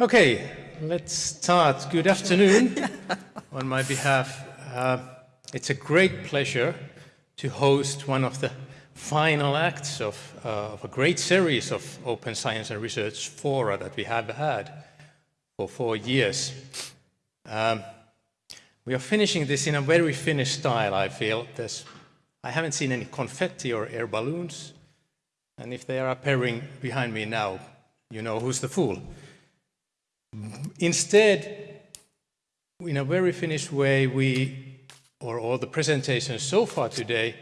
Okay, let's start. Good afternoon on my behalf. Uh, it's a great pleasure to host one of the final acts of, uh, of, a great series of open science and research fora that we have had for four years. Um, we are finishing this in a very Finnish style, I feel. There's, I haven't seen any confetti or air balloons, and if they are appearing behind me now, you know who's the fool. Instead, in a very finished way, we, or all the presentations so far today,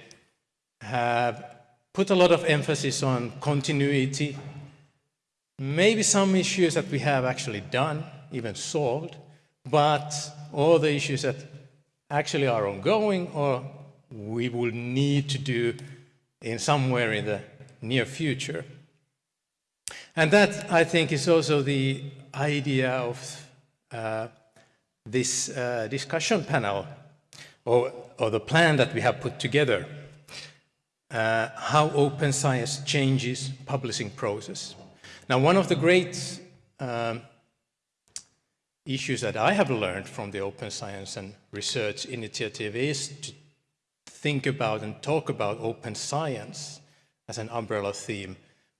have put a lot of emphasis on continuity, maybe some issues that we have actually done, even solved, but all the issues that actually are ongoing or we will need to do in somewhere in the near future. And that, I think, is also the idea of uh, this uh, discussion panel, or, or, the plan that we have put together, uh, how open science changes publishing process. Now, one of the great um, issues that I have learned from the Open Science and Research Initiative is to think about and talk about open science as an umbrella theme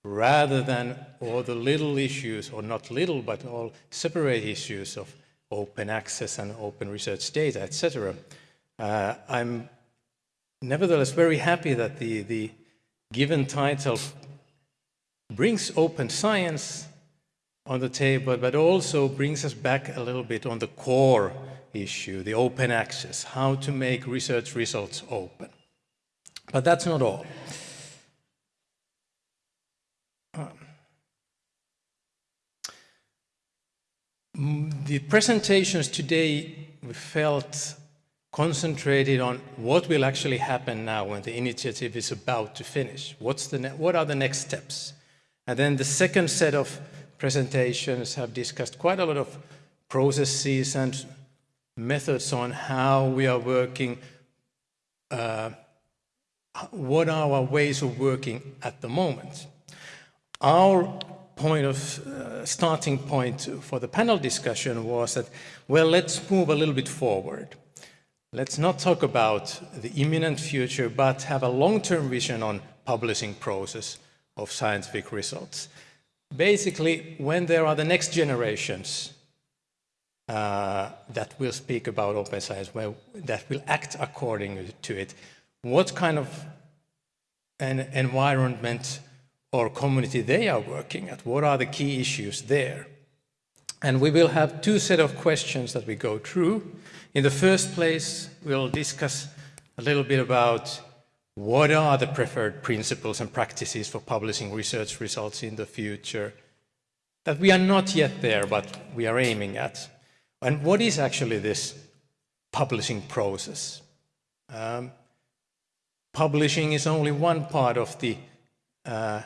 rather than all the little issues, or not little, but all separate issues of open access and open research data, etc. Uh, I'm nevertheless very happy that the, the given title brings open science on the table, but also brings us back a little bit on the core issue, the open access, how to make research results open. But that's not all. The presentations today we felt concentrated on what will actually happen now when the initiative is about to finish. What's the what are the next steps? And then the second set of presentations have discussed quite a lot of processes and methods on how we are working, uh, what are our ways of working at the moment. Our point of uh, starting point for the panel discussion was that, well, let's move a little bit forward. Let's not talk about the imminent future, but have a long-term vision on publishing process of scientific results. Basically, when there are the next generations uh, that will speak about open science, well, that will act according to it, what kind of an environment or community they are working at. What are the key issues there? And we will have two set of questions that we go through. In the first place, we'll discuss a little bit about what are the preferred principles and practices for publishing research results in the future that we are not yet there, but we are aiming at. And what is actually this publishing process? Um, publishing is only one part of the uh,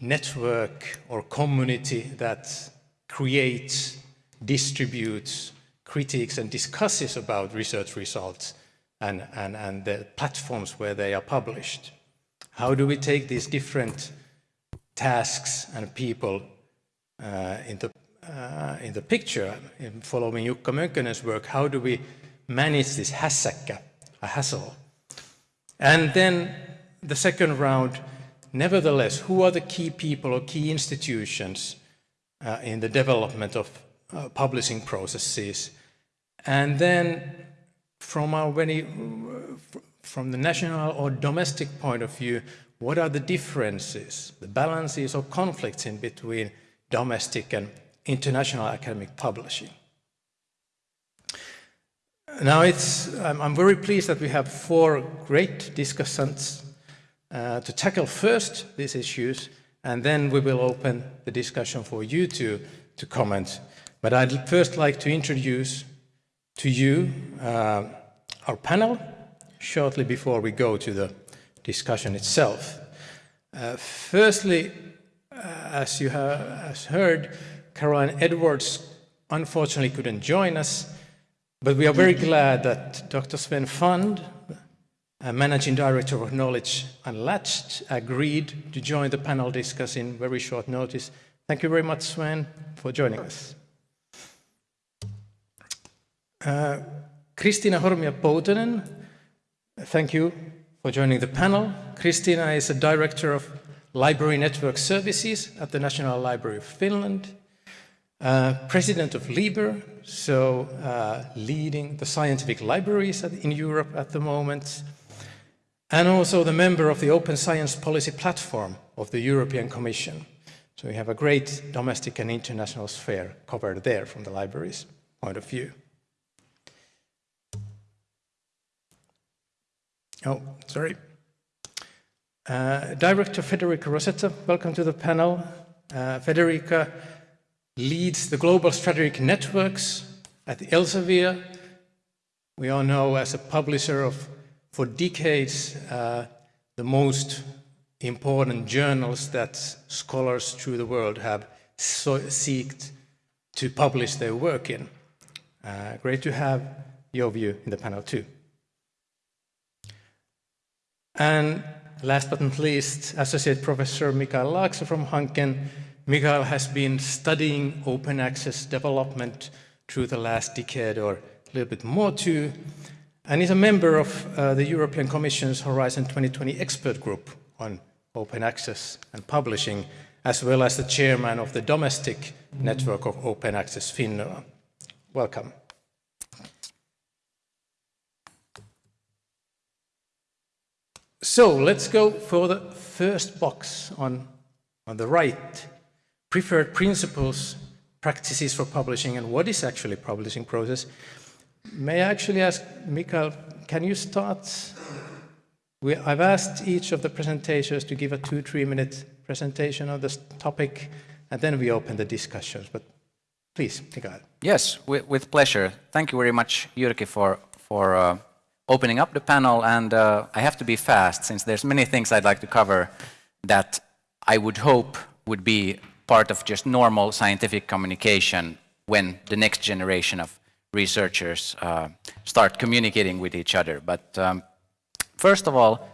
network or community that creates, distributes, critiques and discusses about research results and, and, and the platforms where they are published. How do we take these different tasks and people uh, in, the, uh, in the picture, in following Jukka Mönkkönen's work, how do we manage this hässäkkä, a hassle? And then the second round, Nevertheless, who are the key people or key institutions uh, in the development of uh, publishing processes? And then from our very, from the national or domestic point of view, what are the differences, the balances or conflicts in between domestic and international academic publishing? Now it's, I'm, I'm very pleased that we have four great discussants uh, to tackle first these issues, and then we will open the discussion for you to, to comment. But I'd first like to introduce to you uh, our panel shortly before we go to the discussion itself. Uh, firstly, uh, as you have heard, Caroline Edwards unfortunately couldn't join us, but we are very glad that Dr. Sven Fund, Managing Director of Knowledge and Unlatched, agreed to join the panel discussing very short notice Thank you very much, Sven, for joining us. Uh, Kristiina Hormia-Poutanen, thank you for joining the panel. Kristiina is a director of Library Network Services at the National Library of Finland, uh, president of LIBER, so uh, leading the scientific libraries in Europe at the moment, and also the member of the Open Science Policy Platform of the European Commission. So we have a great domestic and international sphere covered there from the library's point of view. Oh, sorry. Uh, Director Federica Rosetta, welcome to the panel. Uh, Federica leads the global strategic networks at Elsevier. We all know as a publisher of, for decades, uh, the most important journals that scholars through the world have so seeked to publish their work in. Uh, great to have your view in the panel too. And last but not least, Associate Professor Mikael Laakso from Hanken. Mikael has been studying open access development through the last decade or a little bit more too, and is a member of uh, the European Commission's Horizon 2020 expert group on open access and publishing, as well as the chairman of the domestic network of open access Finland. Welcome. So let's go for the first box on, on the right. Preferred principles, practices for publishing, and what is actually publishing process. May I actually ask Mikael, can you start? We, I've asked each of the presentations to give a two, three minute presentation on this topic, and then we open the discussions. But please, Mikael. Yes, with, with pleasure. Thank you very much, Jyrki, for, for uh, opening up the panel, and uh, I have to be fast since there's many things I'd like to cover that I would hope would be part of just normal scientific communication when the next generation of researchers uh, start communicating with each other. But um, first of all,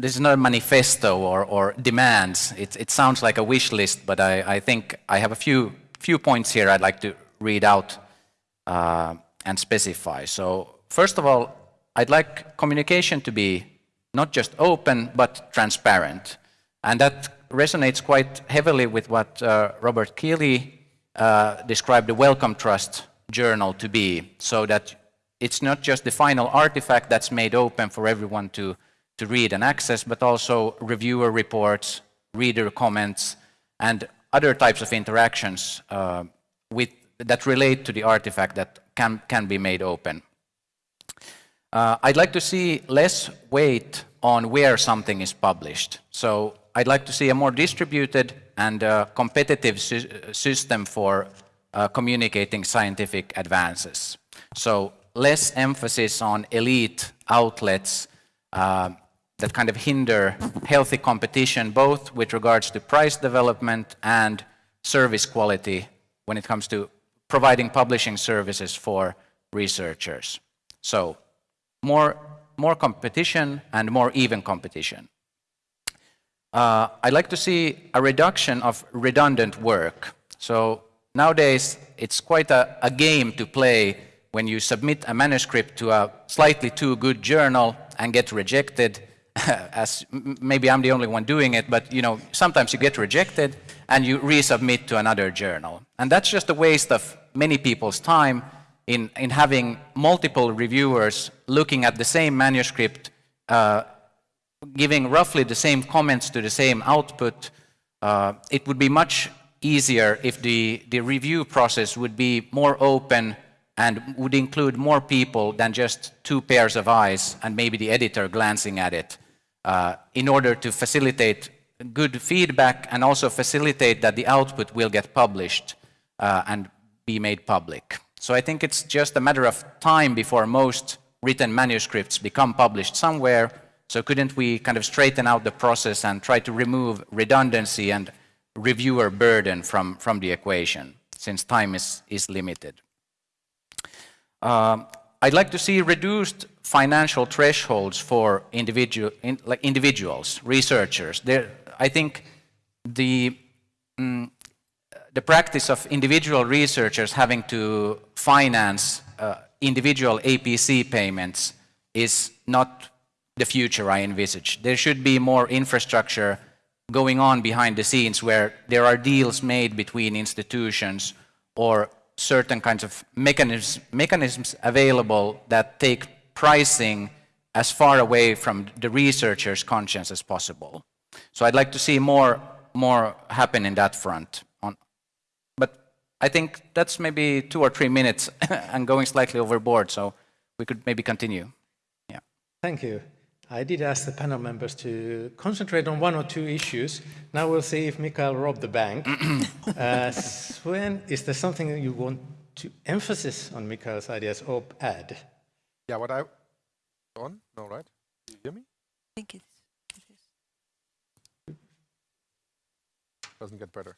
this is not a manifesto or, or demands. It, it, sounds like a wish list, but I, I, think I have a few, few points here I'd like to read out uh, and specify. So first of all, I'd like communication to be not just open, but transparent. And that resonates quite heavily with what uh, Robert Kiley uh, described the Wellcome Trust journal to be, so that it's not just the final artifact that's made open for everyone to, to read and access, but also reviewer reports, reader comments, and other types of interactions uh, with, that relate to the artifact that can, can be made open. Uh, I'd like to see less weight on where something is published. So I'd like to see a more distributed and uh, competitive sy system for uh, communicating scientific advances. So less emphasis on elite outlets uh, that kind of hinder healthy competition, both with regards to price development and service quality when it comes to providing publishing services for researchers. So more, more competition and more even competition. Uh, I'd like to see a reduction of redundant work. So nowadays, it's quite a, a game to play when you submit a manuscript to a slightly too good journal and get rejected, as maybe I'm the only one doing it, but you know, sometimes you get rejected and you resubmit to another journal. And that's just a waste of many people's time in, in having multiple reviewers looking at the same manuscript, uh, giving roughly the same comments to the same output, uh, it would be much easier if the, the review process would be more open and would include more people than just two pairs of eyes and maybe the editor glancing at it uh, in order to facilitate good feedback and also facilitate that the output will get published uh, and be made public. So I think it's just a matter of time before most written manuscripts become published somewhere. So couldn't we kind of straighten out the process and try to remove redundancy and reviewer burden from, from the equation, since time is, is limited. Uh, I'd like to see reduced financial thresholds for individual, in, like individuals, researchers. There, I think the, mm, the practice of individual researchers having to finance uh, individual APC payments is not the future I envisage. There should be more infrastructure going on behind the scenes where there are deals made between institutions or certain kinds of mechanisms, mechanisms available that take pricing as far away from the researcher's conscience as possible. So I'd like to see more, more happen in that front. On, but I think that's maybe two or three minutes and going slightly overboard, so we could maybe continue. Yeah. Thank you. I did ask the panel members to concentrate on one or two issues. Now we'll see if Mikael robbed the bank. uh, Sven, is there something that you want to emphasize on Mikael's ideas or add? Yeah, what I... On? No, right? Do you hear me? I think it is. Doesn't get better.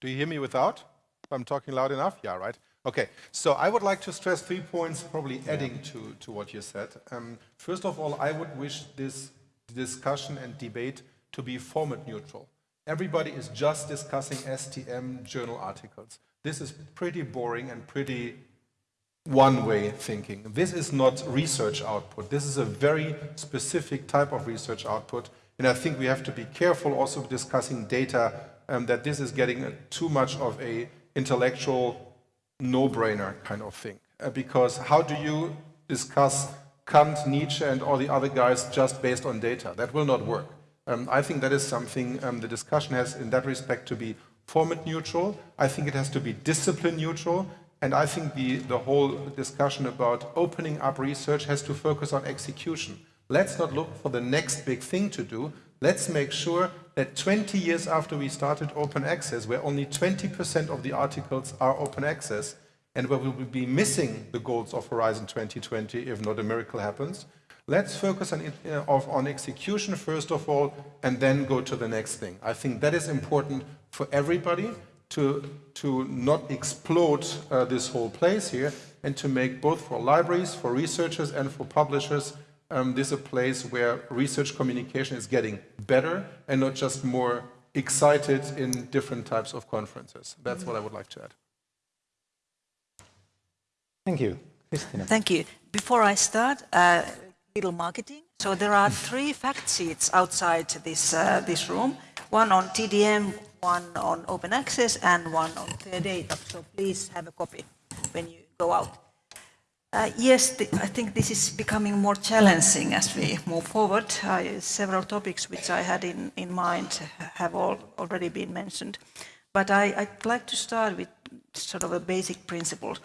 Do you hear me without? I'm talking loud enough? Yeah, right. Okay, so I would like to stress three points, probably adding to, to what you said. Um, first of all, I would wish this discussion and debate to be format neutral. Everybody is just discussing STM journal articles. This is pretty boring and pretty one-way thinking. This is not research output. This is a very specific type of research output. And I think we have to be careful also discussing data um, that this is getting too much of a intellectual no-brainer kind of thing. Uh, because how do you discuss Kant, Nietzsche and all the other guys just based on data? That will not work. Um, I think that is something um, the discussion has in that respect to be format neutral. I think it has to be discipline neutral. And I think the, the whole discussion about opening up research has to focus on execution. Let's not look for the next big thing to do. Let's make sure that 20 years after we started open access, where only 20% of the articles are open access, and where we will be missing the goals of Horizon 2020 if not a miracle happens, let's focus on, uh, on execution first of all, and then go to the next thing. I think that is important for everybody to, to not explode uh, this whole place here, and to make both for libraries, for researchers, and for publishers um, this is a place where research communication is getting better and not just more excited in different types of conferences. That's what I would like to add. Thank you. Kristiina. Thank you. Before I start, uh, little marketing. So there are three fact sheets outside this, uh, this room, one on TDM, one on open access, and one on fair data. So please have a copy when you go out. Uh, yes, the, I think this is becoming more challenging as we move forward. Uh, several topics which I had in, in mind have all already been mentioned. But I, would like to start with sort of a basic principle.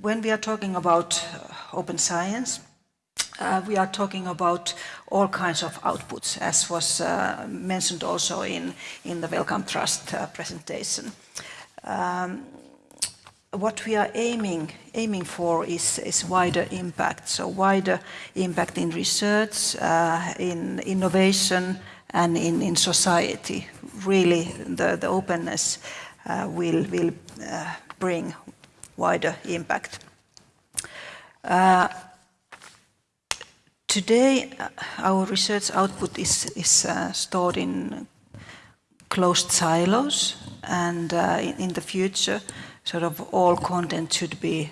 When we are talking about uh, open science, uh, we are talking about all kinds of outputs, as was uh, mentioned also in, in the Wellcome Trust uh, presentation. Um, what we are aiming, aiming for is, is wider impact. So wider impact in research, uh, in innovation, and in, in society. Really, the, the openness uh, will, will uh, bring wider impact. Uh, today, uh, our research output is, is uh, stored in closed silos, and in, in the future, sort of all content should be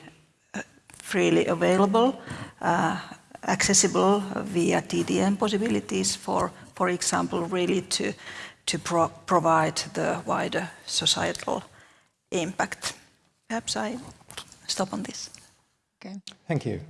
uh, freely available, uh, accessible via TDM possibilities for, for example, really to, to pro provide the wider societal impact. Perhaps I stop on this. Okay. Thank you.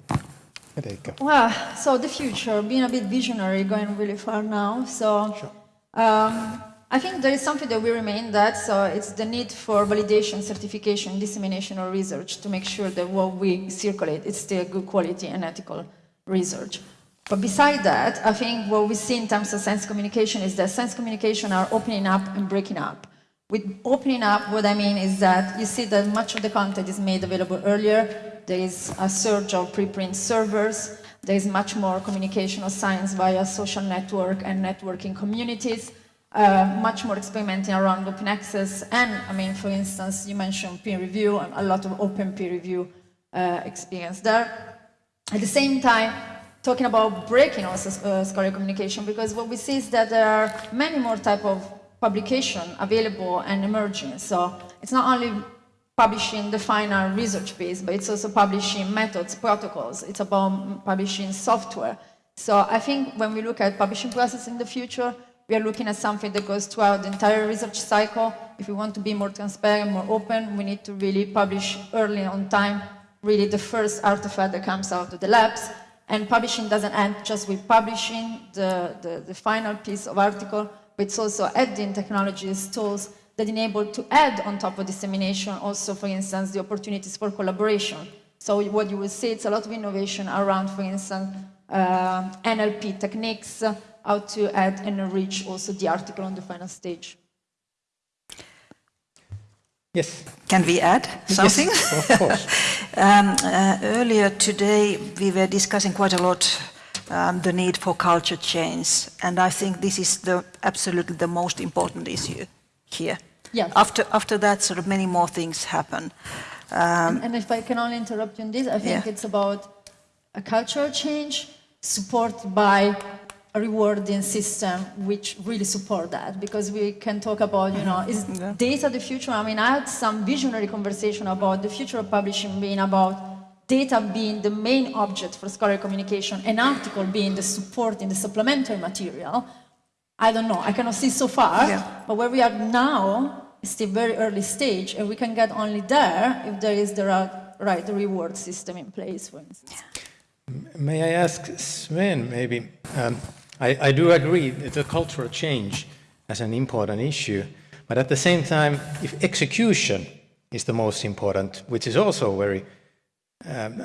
Erika. Well, so the future, being a bit visionary, going really far now. So sure. um, I think there is something that we remain that, so it's the need for validation, certification, dissemination of research to make sure that what we circulate is still good quality and ethical research. But beside that, I think what we see in terms of science communication is that science communication are opening up and breaking up. With opening up, what I mean is that you see that much of the content is made available earlier. There is a surge of preprint servers. There is much more communication of science via social network and networking communities uh, much more experimenting around open access and, I mean, for instance, you mentioned peer review and a lot of open peer review uh, experience there. At the same time, talking about breaking also uh, scholarly communication because what we see is that there are many more type of publication available and emerging. So it's not only publishing the final research piece, but it's also publishing methods, protocols. It's about publishing software. So I think when we look at publishing process in the future, we are looking at something that goes throughout the entire research cycle. If we want to be more transparent, more open, we need to really publish early on time, really the first artifact that comes out of the labs. And publishing doesn't end just with publishing the, the, the final piece of article, but it's also adding technologies, tools that enable to add on top of dissemination also, for instance, the opportunities for collaboration. So what you will see, it's a lot of innovation around, for instance, uh, NLP techniques, how to add and enrich also the article on the final stage. Yes. Can we add something? Yes, of course. Um, uh, earlier today, we were discussing quite a lot um, the need for culture change, and I think this is the absolutely the most important issue here. Yes. After after that, sort of many more things happen. Um, And if I can only interrupt you on this, I think Yeah. it's about a cultural change supported by a rewarding system which really support that because we can talk about you know is data the future? I mean i had some visionary conversation about the future of publishing being about data being the main object for scholarly communication an article being the supporting the supplementary material. I don't know. I cannot see so far. Yeah. but where we are now is still very early stage and we can get only there if there is the right, right reward system in place for instance. May I ask Sven, maybe, um, I, I do agree that the cultural change as an important issue, but at the same time, if execution is the most important, which is also very, um,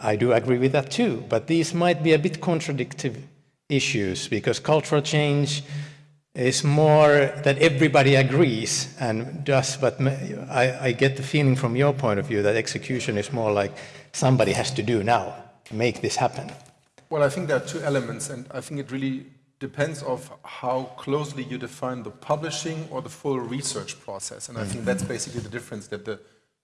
I do agree with that too, but these might be a bit contradictory issues because cultural change is more that everybody agrees and does, but I, I get the feeling from your point of view that execution is more like somebody has to do now, to make this happen. Well, I think there are two elements, and I think it really depends of how closely you define the publishing or the full research process. And I think that's basically the difference that the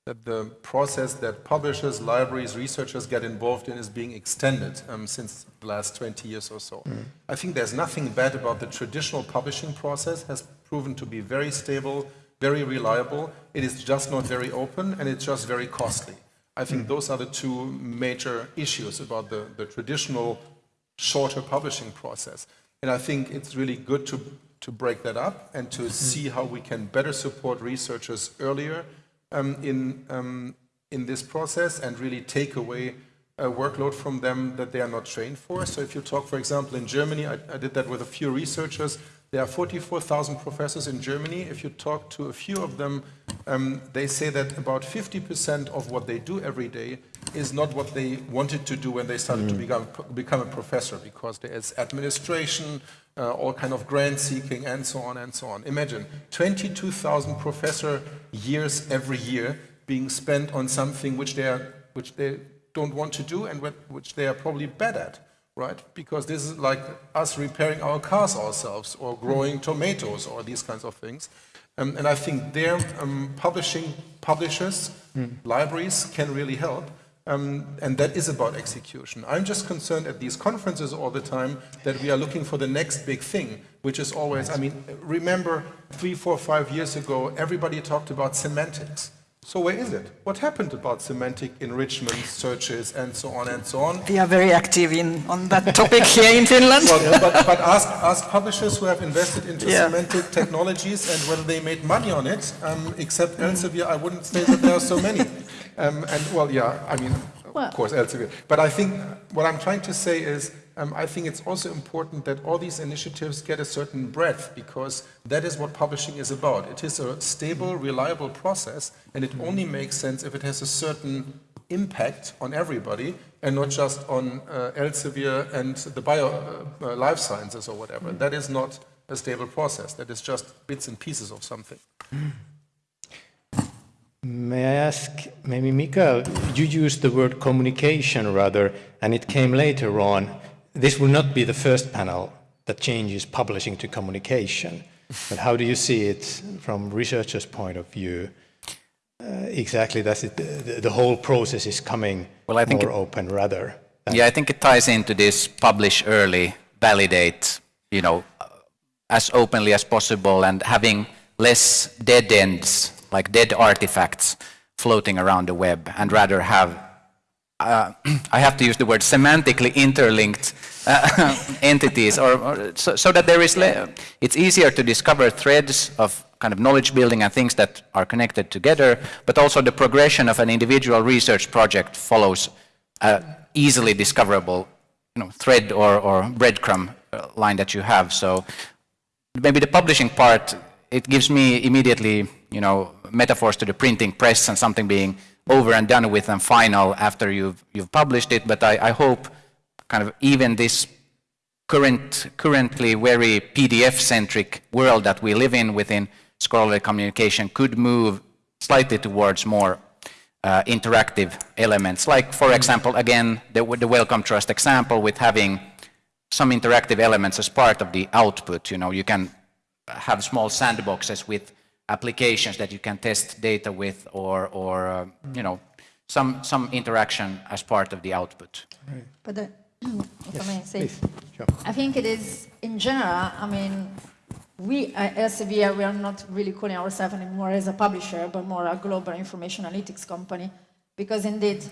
that the process that publishers, libraries, researchers get involved in is being extended um, since the last 20 years or so. I think there's nothing bad about the traditional publishing process, has proven to be very stable, very reliable. It is just not very open and it's just very costly. I think those are the two major issues about the, the traditional shorter publishing process. And I think it's really good to, to break that up and to see how we can better support researchers earlier um, in, um, in this process and really take away a workload from them that they are not trained for. So if you talk, for example, in Germany, I, I did that with a few researchers. There are 44,000 professors in Germany. If you talk to a few of them, um, they say that about 50% of what they do every day is not what they wanted to do when they started to become, become a professor because there is administration, uh, all kind of grant seeking and so on and so on. Imagine 22,000 professor years every year being spent on something which they, are, which they don't want to do and which they are probably bad at, right? Because this is like us repairing our cars ourselves or growing tomatoes or these kinds of things. Um, and I think there, um, publishing publishers, libraries can really help. Um, and that is about execution. I'm just concerned at these conferences all the time that we are looking for the next big thing, which is always, I mean, remember three, four, five years ago, everybody talked about semantics. So where is it? What happened about semantic enrichment, searches, and so on and so on? we are very active in, on that topic here in Finland. Well, but, but ask, ask publishers who have invested into Yeah. semantic technologies and whether they made money on it. Um, except Elsevier, I wouldn't say that there are so many. Um, and well, yeah, I mean, Well- of course, Elsevier. But I think what I'm trying to say is, um, I think it's also important that all these initiatives get a certain breadth because that is what publishing is about. It is a stable, reliable process, and it only makes sense if it has a certain impact on everybody and not just on uh, Elsevier and the bio uh, uh, life sciences or whatever. That is not a stable process. That is just bits and pieces of something. May I ask, maybe Mikael, you used the word communication rather, and it came later on. This will not be the first panel that changes publishing to communication, but how do you see it from researchers' point of view? Uh, exactly, that's it. The, the whole process is coming Well, I think more it- open rather. than- Yeah, I think it ties into this publish early, validate, you know, as openly as possible and having less dead ends, like dead artifacts, floating around the web, and rather have uh, I have to use the word semantically interlinked uh, entities, or, or so, so, that there is, it's easier to discover threads of kind of knowledge building and things that are connected together, but also the progression of an individual research project follows easily discoverable you know, thread or, or breadcrumb uh, line that you have. So maybe the publishing part, it gives me immediately, you know, metaphors to the printing press and something being over and done with and final after you've, you've published it, but I, I hope kind of even this current, currently very PDF-centric world that we live in within scholarly communication could move slightly towards more uh, interactive elements. Like, for example, again, the, the Wellcome Trust example with having some interactive elements as part of the output. You know, you can have small sandboxes with applications that you can test data with or, or uh, you know, some, some interaction as part of the output. Right. But the, if yes, I may say, sure. I think it is, in general, I mean, we at Elsevier, we are not really calling ourselves anymore as a publisher, but more a global information analytics company, because indeed,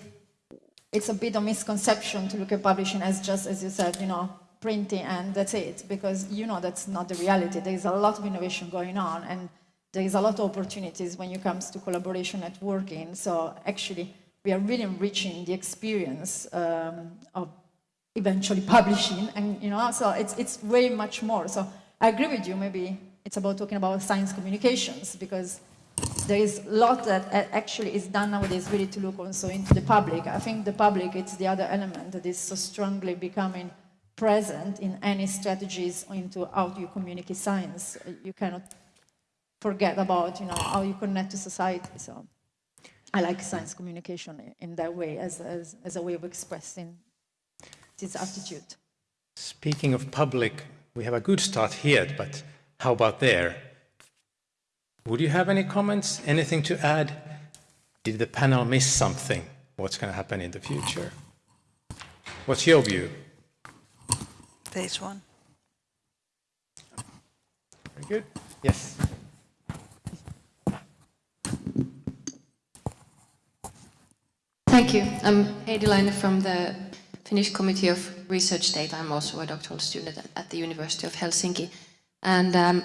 it's a bit of misconception to look at publishing as just, as you said, you know, printing and that's it, because you know that's not the reality. There is a lot of innovation going on, and there is a lot of opportunities when it comes to collaboration networking. So actually, we are really enriching the experience um, of eventually publishing, and you know, so it's it's way much more. So I agree with you. Maybe it's about talking about science communications because there is a lot that actually is done nowadays really to look also into the public. I think the public, it's the other element that is so strongly becoming present in any strategies into how you communicate science. You cannot forget about you know, how you connect to society. So I like science communication in that way as, as, as a way of expressing this attitude. Speaking of public, we have a good start here, but how about there? Would you have any comments, anything to add? Did the panel miss something? What's going to happen in the future? What's your view? This one. Very good. Yes. Thank you. I'm Heidi from the Finnish Committee of Research Data. I'm also a doctoral student at the University of Helsinki. And, um,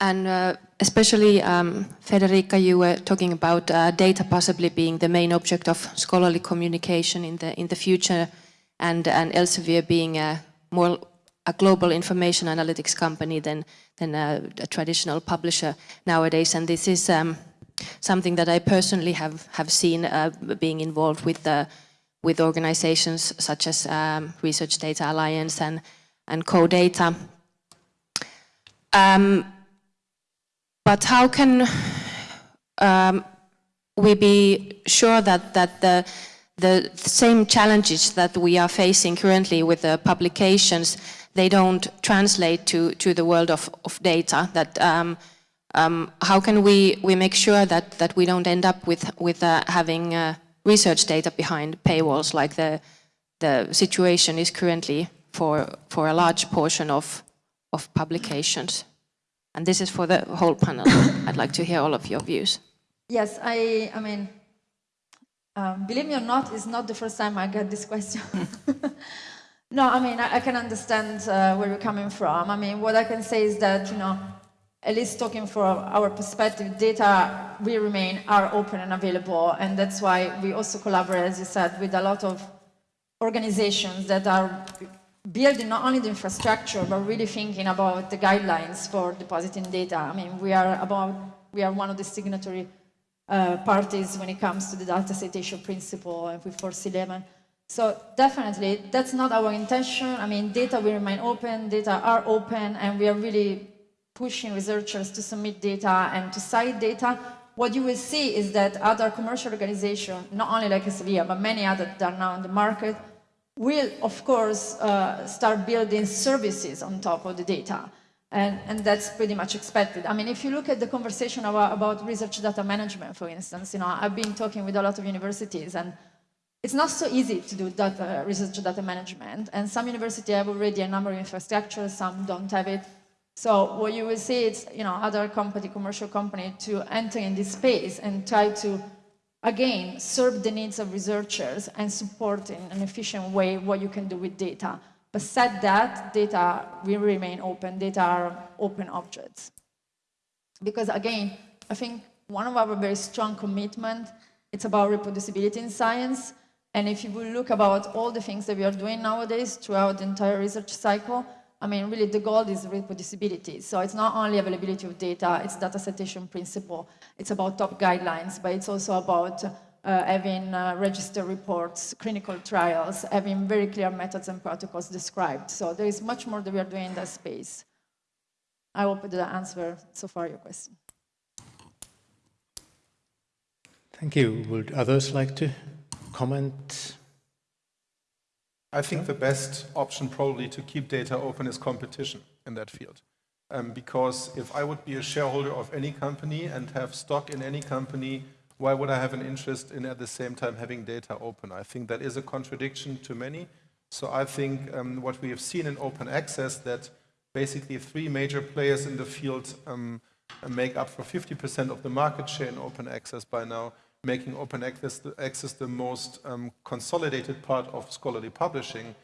and uh, especially, um, Federica, you were talking about uh, data possibly being the main object of scholarly communication in the, in the future, and, and Elsevier being a more a global information analytics company than, than a, a traditional publisher nowadays. And this is um, something that I personally have, have seen uh, being involved with, the, with organizations such as um, Research Data Alliance and, and CODATA. Um, but how can um, we be sure that, that the, the same challenges that we are facing currently with the publications, they don't translate to, to the world of, of data, that um, um, how can we, we make sure that, that we don't end up with, with uh, having uh, research data behind paywalls like the, the situation is currently for, for a large portion of, of publications? And this is for the whole panel. I'd like to hear all of your views. Yes, I, I mean, um, believe me or not, it's not the first time I get this question. no, I mean, I, I can understand uh, where you're coming from. I mean, what I can say is that, you know, at least talking for our perspective, data will remain are open and available, and that's why we also collaborate, as you said, with a lot of organizations that are building not only the infrastructure, but really thinking about the guidelines for depositing data. I mean, we are about, we are one of the signatory uh, parties when it comes to the data citation principle and with FORCE 11. So definitely, that's not our intention. I mean, data will remain open, data are open, and we are really pushing researchers to submit data and to cite data, what you will see is that other commercial organizations, not only like Elsevier, but many others that are now in the market, will, of course, uh, start building services on top of the data. And, and, that's pretty much expected. I mean, if you look at the conversation about, about, research data management, for instance, you know, I've been talking with a lot of universities, and it's not so easy to do data, research data management. And some universities have already a number of infrastructures, some don't have it. So what you will see is, you know, other company, commercial company to enter in this space and try to, again, serve the needs of researchers and support in an efficient way what you can do with data. But said that, data will remain open. Data are open objects. Because again, I think one of our very strong commitment, it's about reproducibility in science. And if you will look about all the things that we are doing nowadays throughout the entire research cycle, I mean, really the goal is reproducibility. So it's not only availability of data, it's data citation principle. It's about top guidelines, but it's also about uh, having uh, register reports, clinical trials, having very clear methods and protocols described. So there is much more that we are doing in that space. I hope that answer so far your question. Thank you. Would others like to comment? I think the best option probably to keep data open is competition in that field. Um, because if I would be a shareholder of any company and have stock in any company, why would I have an interest in at the same time having data open? I think that is a contradiction to many. So I think um, what we have seen in open access that basically three major players in the field um, make up for 50% of the market share in open access by now making open access the, access the most um, consolidated part of scholarly publishing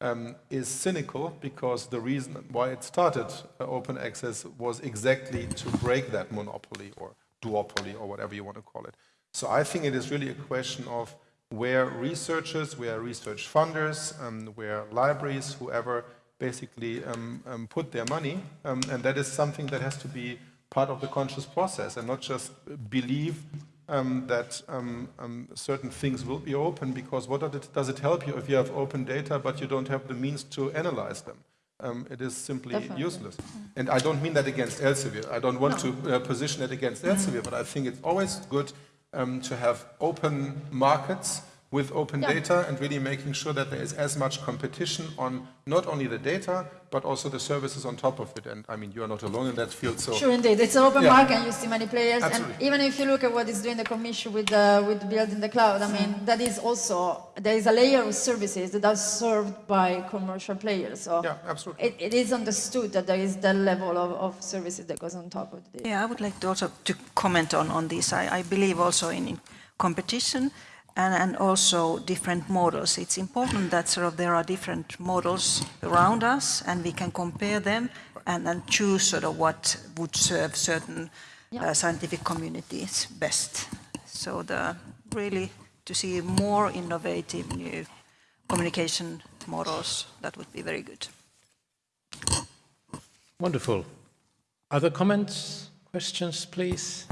um, is cynical because the reason why it started uh, open access was exactly to break that monopoly or duopoly or whatever you want to call it. So I think it is really a question of where researchers, where research funders, um, where libraries, whoever basically um, um, put their money, um, and that is something that has to be part of the conscious process and not just believe um, that um, um, certain things will be open because what it, does it help you if you have open data but you don't have the means to analyze them? Um, it is simply Definitely. useless. And I don't mean that against Elsevier. I don't want No. to uh, position it against Elsevier, but I think it's always good um, to have open markets with open Yeah. data and really making sure that there is as much competition on not only the data, but also the services on top of it. And I mean, you are not alone in that field, so Sure, indeed. It's an open Yeah. market and you see many players. Absolutely. And even if you look at what is doing the commission with, uh, with building the cloud, I mean, that is also, there is a layer of services that are served by commercial players. So Yeah, absolutely. It, it is understood that there is that level of, of services that goes on top of the data. Yeah, I would like to also to comment on, on this. I, I believe also in, in competition and, and also different models. It's important that sort of there are different models around us and we can compare them and then choose sort of what would serve certain uh, scientific communities best. So the really to see more innovative new communication models, that would be very good. Wonderful. Other comments, questions, please?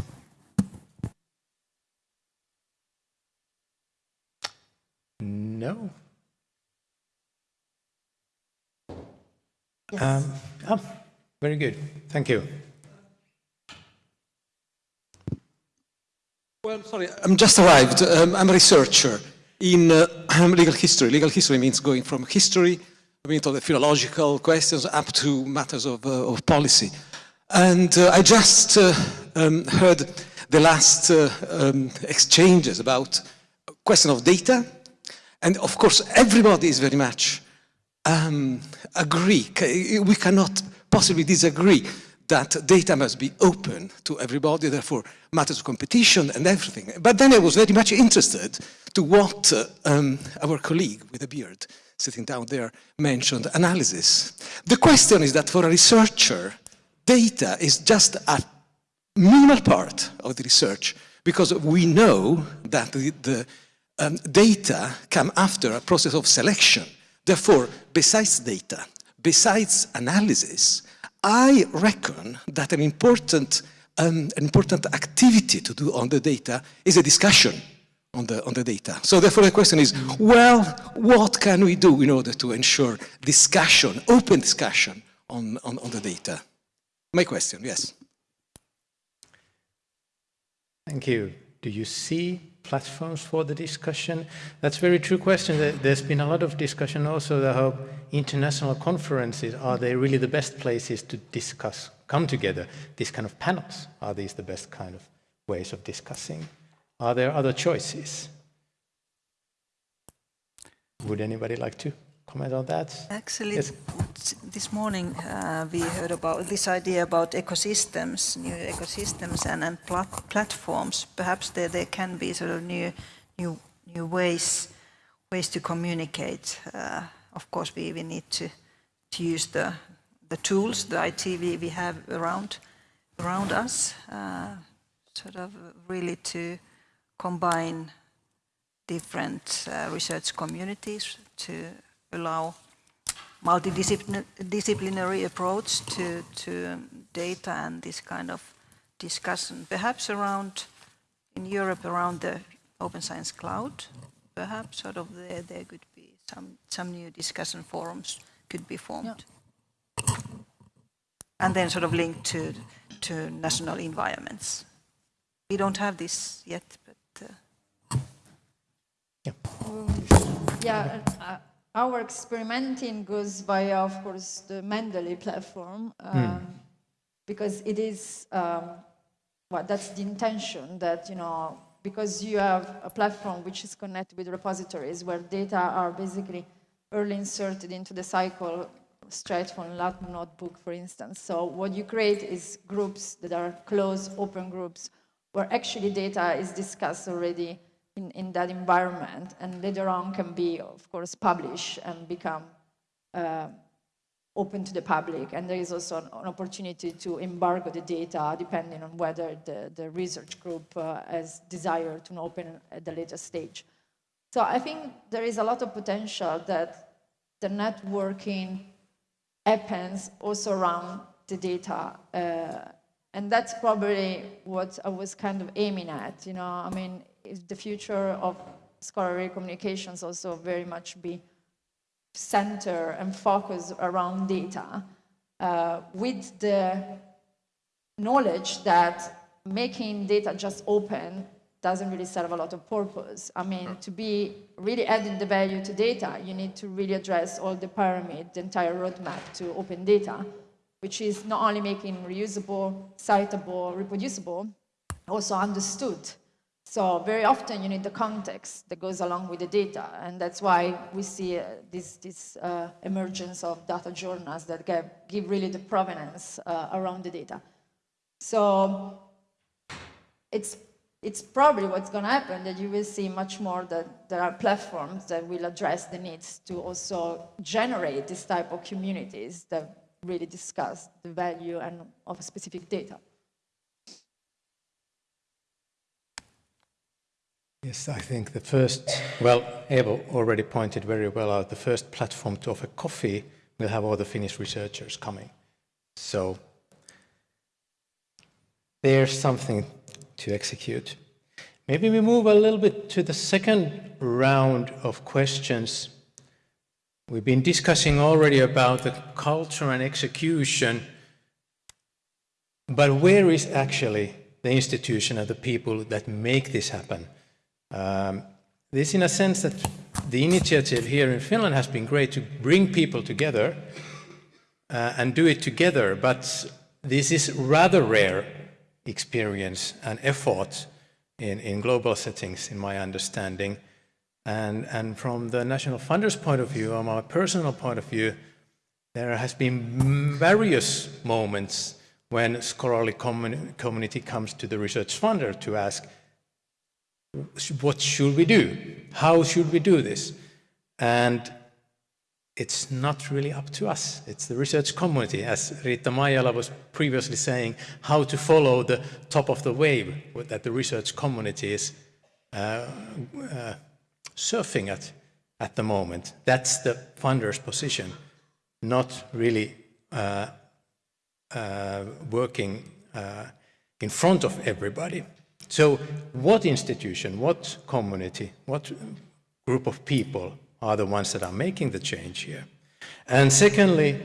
No? Um, oh, very good. Thank you. Well, I'm sorry, I'm just arrived. Um, I'm a researcher in uh, legal history. Legal history means going from history, I mean, to the philological questions up to matters of, uh, of policy. And uh, I just uh, um, heard the last uh, um, exchanges about question of data. And of course, everybody is very much um, agree. We cannot possibly disagree that data must be open to everybody, therefore matters of competition and everything. But then I was very much interested to what uh, um, our colleague with a beard sitting down there mentioned, analysis. The question is that for a researcher, data is just a minimal part of the research because we know that the, the um, data come after a process of selection. Therefore, besides data, besides analysis, I reckon that an important, um, an important activity to do on the data is a discussion on the, on the data. So therefore the question is, well, what can we do in order to ensure discussion, open discussion on, on, on the data? My question, yes. Thank you. Do you see platforms for the discussion? That's a very true question. There- There's been a lot of discussion also how international conferences, are they really the best places to discuss, come together? These kind of panels, are these the best kind of ways of discussing? Are there other choices? Would anybody like to comment on that? Actually, Yes. this morning uh, we heard about this idea about ecosystems, new ecosystems and, and plat- platforms. Perhaps there, there can be sort of new, new, new ways, ways to communicate. Uh, of course, we, we need to, to use the, the tools, the IT we, we have around, around us, uh, sort of really to combine different uh, research communities to allow multidisciplinary approach to, to um, data and this kind of discussion. Perhaps around, in Europe, around the Open Science Cloud, perhaps sort of there, there could be some, some new discussion forums could be formed. And then sort of linked to, to national environments. We don't have this yet, but uh, Yeah, uh, our experimenting goes via, of course, the Mendeley platform, um, because it is, um, well, that's the intention that, you know, because you have a platform which is connected with repositories where data are basically early inserted into the cycle straight from lab notebook, for instance. So what you create is groups that are closed, open groups, where actually data is discussed already in, in that environment and later on can be, of course, published and become uh, open to the public. And there is also an, an, opportunity to embargo the data depending on whether the, the research group uh, has desire to open at the later stage. So I think there is a lot of potential that the networking happens also around the data. Uh, and that's probably what I was kind of aiming at, you know, I mean, the future of scholarly communications also very much be center and focus around data uh, with the knowledge that making data just open doesn't really serve a lot of purpose. I mean, to be really adding the value to data, you need to really address all the pyramid, the entire roadmap to open data, which is not only making reusable, citable, reproducible, also understood. So very often you need the context that goes along with the data, and that's why we see uh, this, this uh, emergence of data journals that give, give really the provenance uh, around the data. So it's, it's probably what's going to happen that you will see much more that there are platforms that will address the needs to also generate this type of communities that really discuss the value and of specific data. Yes, I think the first, well, Evo already pointed very well out, the first platform to offer coffee will have all the Finnish researchers coming. So there's something to execute. Maybe we move a little bit to the second round of questions. We've been discussing already about the culture and execution, but where is actually the institution and the people that make this happen? Um, this in a sense that the initiative here in Finland has been great to bring people together uh, and do it together, but this is rather rare experience and effort in, in global settings, in my understanding. And, and from the National Funders' point of view, or my personal point of view, there has been various moments when scholarly community comes to the research funder to ask, what should we do? How should we do this? And it's not really up to us. It's the research community, as Riitta Maijala was previously saying, how to follow the top of the wave that the research community is uh, uh, surfing at at the moment. That's the funder's position, not really uh, uh working uh, in front of everybody. So what institution, what community, what group of people are the ones that are making the change here? And secondly,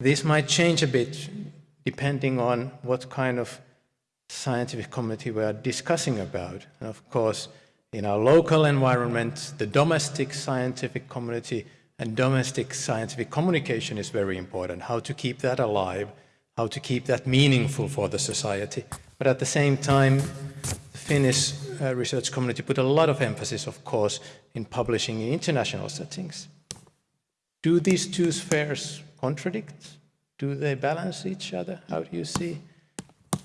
this might change a bit depending on what kind of scientific community we are discussing about. And of course, in our local environment, the domestic scientific community and domestic scientific communication is very important. How to keep that alive, how to keep that meaningful for the society. But at the same time, the Finnish uh, research community put a lot of emphasis, of course, in publishing in international settings. Do these two spheres contradict? Do they balance each other? How do you see?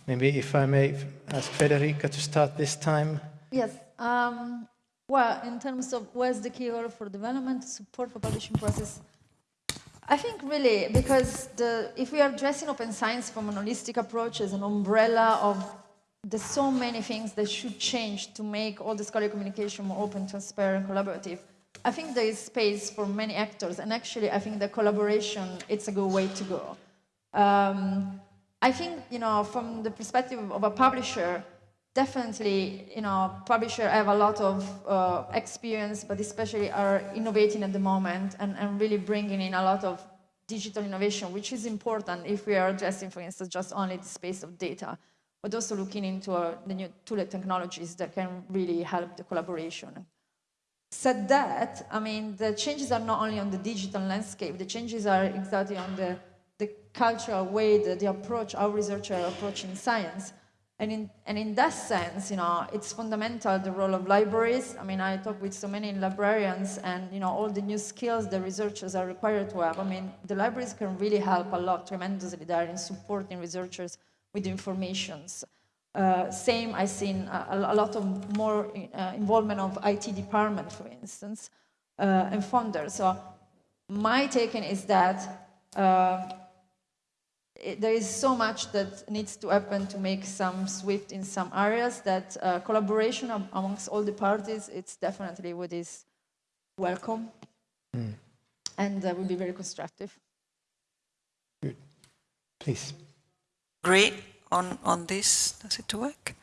Maybe if I may ask Federica to start this time. Yes. Um, well, in terms of where's the key role for development, support for publishing process, I think really because the, if we are addressing open science from an holistic approach as an umbrella of there's so many things that should change to make all the scholarly communication more open, transparent, and collaborative. I think there is space for many actors, and actually, I think the collaboration it's a good way to go. Um, I think you know, from the perspective of a publisher, definitely, you know, publishers have a lot of uh, experience, but especially are innovating at the moment and, and really bringing in a lot of digital innovation, which is important if we are addressing, for instance, just only the space of data, but also looking into uh, the new tool technologies that can really help the collaboration. Said that, I mean, the changes are not only on the digital landscape, the changes are exactly on the, the cultural way, the, the approach, our researchers are approaching science. And in, and in that sense, you know, it's fundamental, the role of libraries. I mean, I talk with so many librarians and, you know, all the new skills the researchers are required to have. I mean, the libraries can really help a lot tremendously there in supporting researchers with informations. Uh, same, I've seen a, a lot of more uh, involvement of IT department, for instance, uh, and funders. So my taking is that uh, it, there is so much that needs to happen to make some swift in some areas that uh, collaboration amongst all the parties, it's definitely what is welcome mm. and uh, will be very constructive. Good. Please. Agree on, on this? Does it work?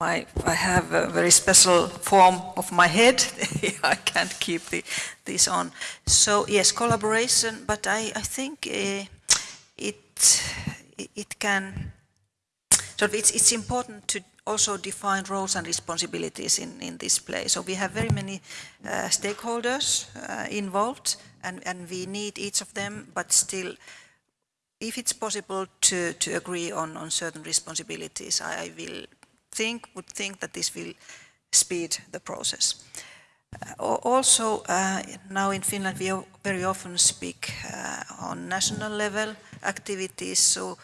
My, I have a very special form of my head. I can't keep the, this on. So yes, collaboration, but I, I think uh, it, it can, of it's, it's important to also define roles and responsibilities in, in this place. So we have very many uh, stakeholders uh, involved and, and we need each of them, but still if it's possible to, to agree on, on certain responsibilities, I, I will think, would think that this will speed the process. Uh, also, uh, now in Finland we very often speak uh, on national level activities, so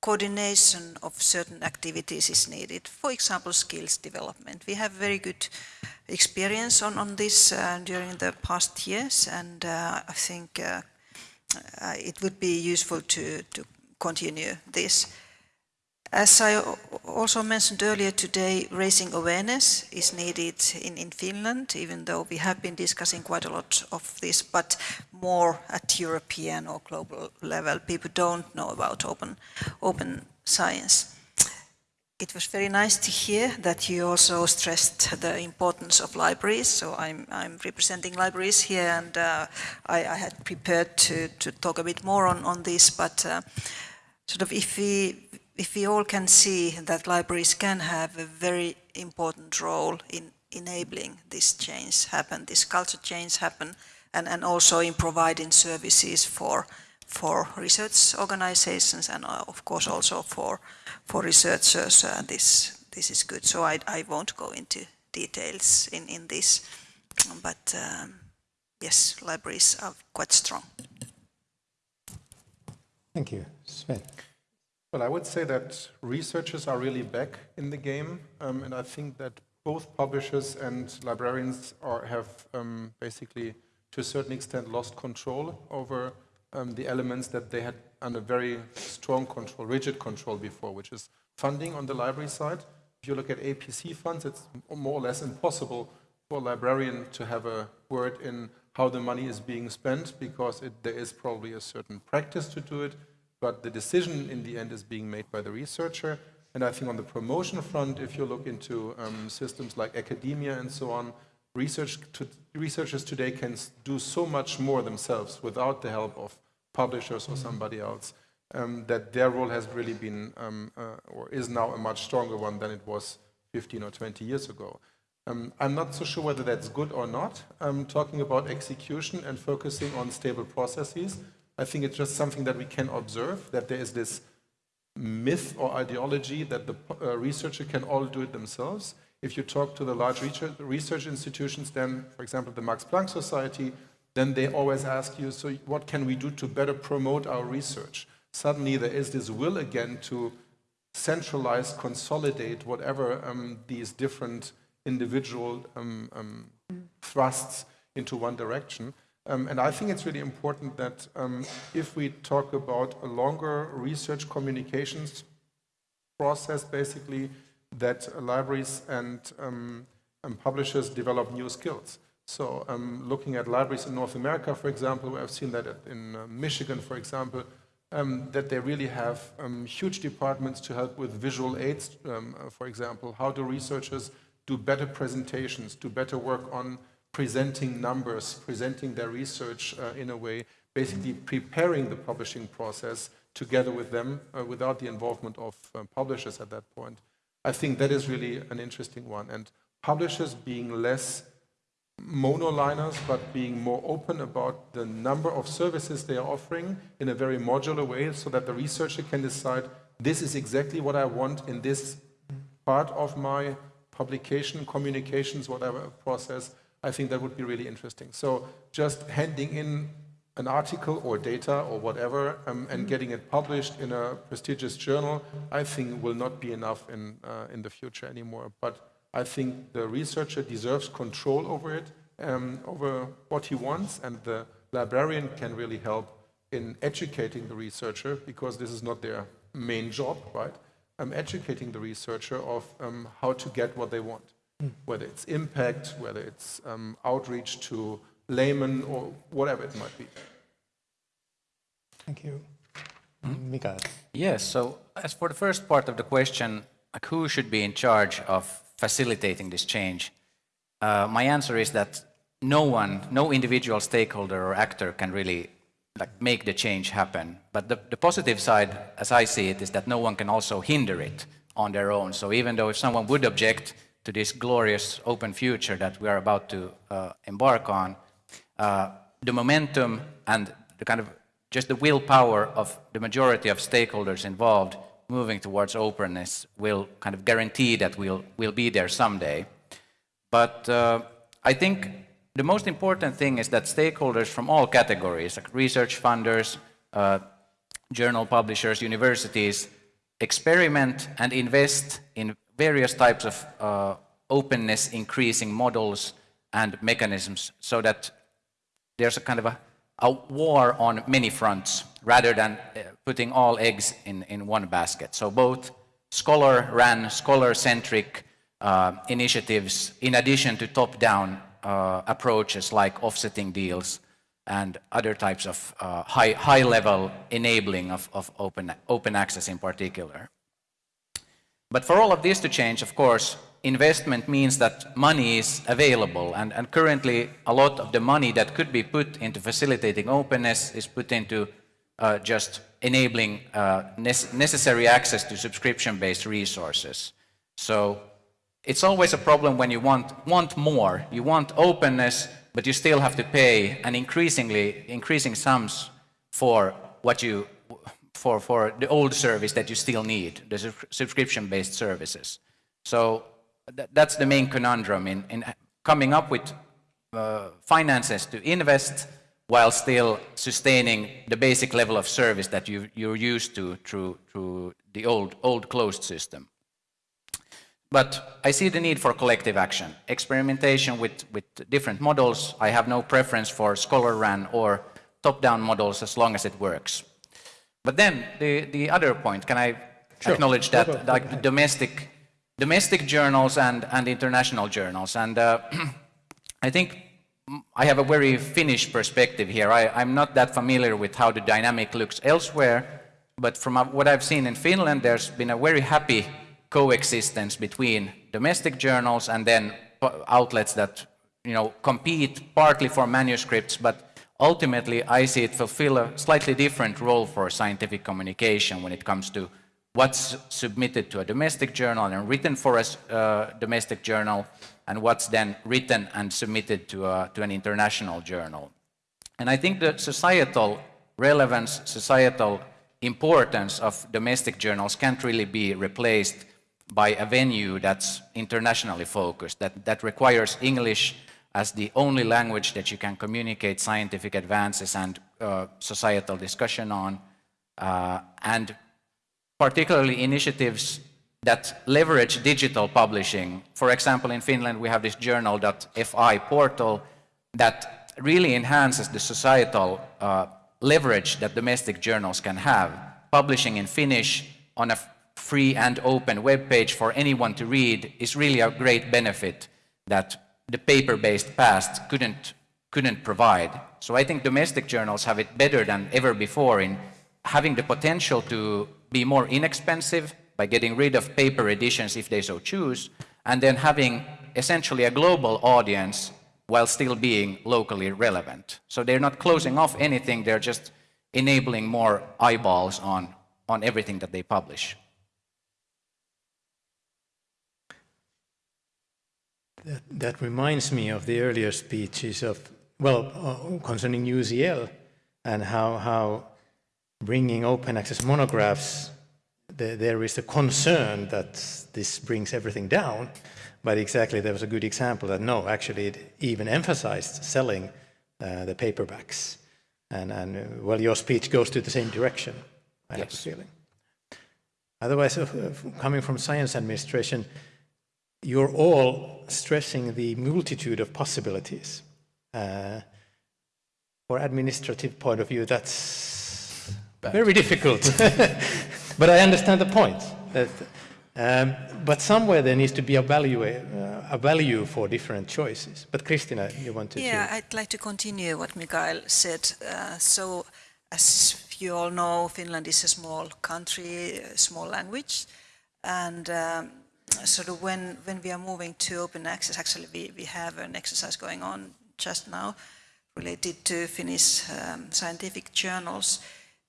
coordination of certain activities is needed. For example, skills development. We have very good experience on, on this uh, during the past years, and uh, I think uh, it would be useful to, to continue this. As I also mentioned earlier today, raising awareness is needed in, in Finland, even though we have been discussing quite a lot of this, but more at European or global level. People don't know about open, open science. It was very nice to hear that you also stressed the importance of libraries. So I'm, I'm representing libraries here and uh, I, I, had prepared to, to talk a bit more on, on this, but uh, sort of if we, if we all can see that libraries can have a very important role in enabling this change happen, this culture change happen, and, and also in providing services for for research organizations and uh, of course also for for researchers uh, this this is good. So I, I won't go into details in in this but um, yes libraries are quite strong. Thank you. Sven well I would say that researchers are really back in the game um, and I think that both publishers and librarians are, have um, basically to a certain extent lost control over um, the elements that they had under very strong control, rigid control before, which is funding on the library side. If you look at APC funds, it's more or less impossible for a librarian to have a word in how the money is being spent because it, there is probably a certain practice to do it, but the decision in the end is being made by the researcher. And I think on the promotion front, if you look into um, systems like academia and so on, research to, researchers today can do so much more themselves without the help of publishers or somebody else, um, that their role has really been, um, uh, or is now a much stronger one than it was 15 or 20 years ago. Um, I'm not so sure whether that's good or not. I'm talking about execution and focusing on stable processes. I think it's just something that we can observe, that there is this myth or ideology that the uh, researcher can all do it themselves. If you talk to the large research institutions, then, for example, the Max Planck Society, then they always ask you, so what can we do to better promote our research? Suddenly there is this will again to centralize, consolidate whatever um, these different individual um, um, thrusts into one direction. Um, and I think it's really important that um, if we talk about a longer research communications process, basically, that libraries and, um, and publishers develop new skills. So um, looking at libraries in North America, for example, I've seen that in uh, Michigan, for example, um, that they really have um, huge departments to help with visual aids, uh, for example. How do researchers do better presentations, do better work on presenting numbers, presenting their research uh, in a way, basically preparing the publishing process together with them uh, without the involvement of uh, publishers at that point. I think that is really an interesting one. And publishers being less monoliners, but being more open about the number of services they are offering in a very modular way so that the researcher can decide this is exactly what I want in this part of my publication, communications, whatever process. I think that would be really interesting. So just handing in an article or data or whatever um, and getting it published in a prestigious journal, I think will not be enough in, uh, in the future anymore. But I think the researcher deserves control over it, um, over what he wants, and the librarian can really help in educating the researcher, because this is not their main job, right? I'm educating the researcher of um, how to get what they want, whether it's impact, whether it's um, outreach to laymen, or whatever it might be. Thank you. Mikael. Yes, so as for the first part of the question, like who should be in charge of facilitating this change? Uh, my answer is that no one, no individual stakeholder or actor can really like make the change happen. But the, the positive side, as I see it, is that no one can also hinder it on their own. So even though if someone would object to this glorious open future that we are about to uh, embark on, uh, the momentum and the kind of just the willpower of the majority of stakeholders involved moving towards openness will kind of guarantee that we'll, we'll be there someday. But uh, I think the most important thing is that stakeholders from all categories, like research funders, uh, journal publishers, universities, experiment and invest in various types of uh, openness increasing models and mechanisms so that there's a kind of a, a war on many fronts rather than uh, putting all eggs in, in one basket. So both scholar-ran, scholar-centric uh, initiatives in addition to top-down uh, approaches like offsetting deals and other types of uh, high, high level enabling of, of open, open access in particular. But for all of this to change, of course, investment means that money is available and, and currently a lot of the money that could be put into facilitating openness is put into uh, just enabling uh, necessary access to subscription-based resources. So it's always a problem when you want, want more. You want openness, but you still have to pay an increasingly increasing sums for what you for for the old service that you still need, the subscription-based services. So th that's the main conundrum in, in coming up with uh, finances to invest while still sustaining the basic level of service that you, you're used to through, through the old, old closed system. But I see the need for collective action, experimentation with, with different models. I have no preference for scholar-ran or top-down models as long as it works. But then the, the other point, can I sure. acknowledge that like domestic, domestic journals and, and international journals, and uh, I think I have a very Finnish perspective here. I, am not that familiar with how the dynamic looks elsewhere, but from what I've seen in Finland, there's been a very happy coexistence between domestic journals and then outlets that you know compete partly for manuscripts, but ultimately I see it fulfill a slightly different role for scientific communication when it comes to what's submitted to a domestic journal and written for a uh, domestic journal and what's then written and submitted to, a, to an international journal. And I think the societal relevance, societal importance of domestic journals can't really be replaced by a venue that's internationally focused, that, that requires English as the only language that you can communicate scientific advances and uh, societal discussion on, uh, and particularly initiatives that leverage digital publishing. For example, in Finland, we have this journal.fi portal that really enhances the societal uh, leverage that domestic journals can have. Publishing in Finnish on a free and open web page for anyone to read is really a great benefit that the paper-based past couldn't, couldn't provide. So I think domestic journals have it better than ever before in having the potential to be more inexpensive by getting rid of paper editions if they so choose, and then having essentially a global audience while still being locally relevant. So they're not closing off anything, they're just enabling more eyeballs on, on everything that they publish. That, that reminds me of the earlier speeches of, well, uh, concerning UCL and how, how bringing open access monographs, the, there is a concern that this brings everything down, but exactly there was a good example that no, actually it even emphasized selling uh, the paperbacks. And, and uh, well, your speech goes to the same direction, I have a feeling. Otherwise, uh, coming from science administration, you're all stressing the multitude of possibilities. Uh, for administrative point of view, that's very difficult. but I understand the point. That, um, but somewhere there needs to be a value, uh, a value for different choices. But Kristiina, you wanted Yeah, to... Yeah, I'd like to continue what Mikael said. Uh, so, as you all know, Finland is a small country, a small language, and um, sort of when, when we are moving to open access, actually we, we have an exercise going on just now related to Finnish um, scientific journals.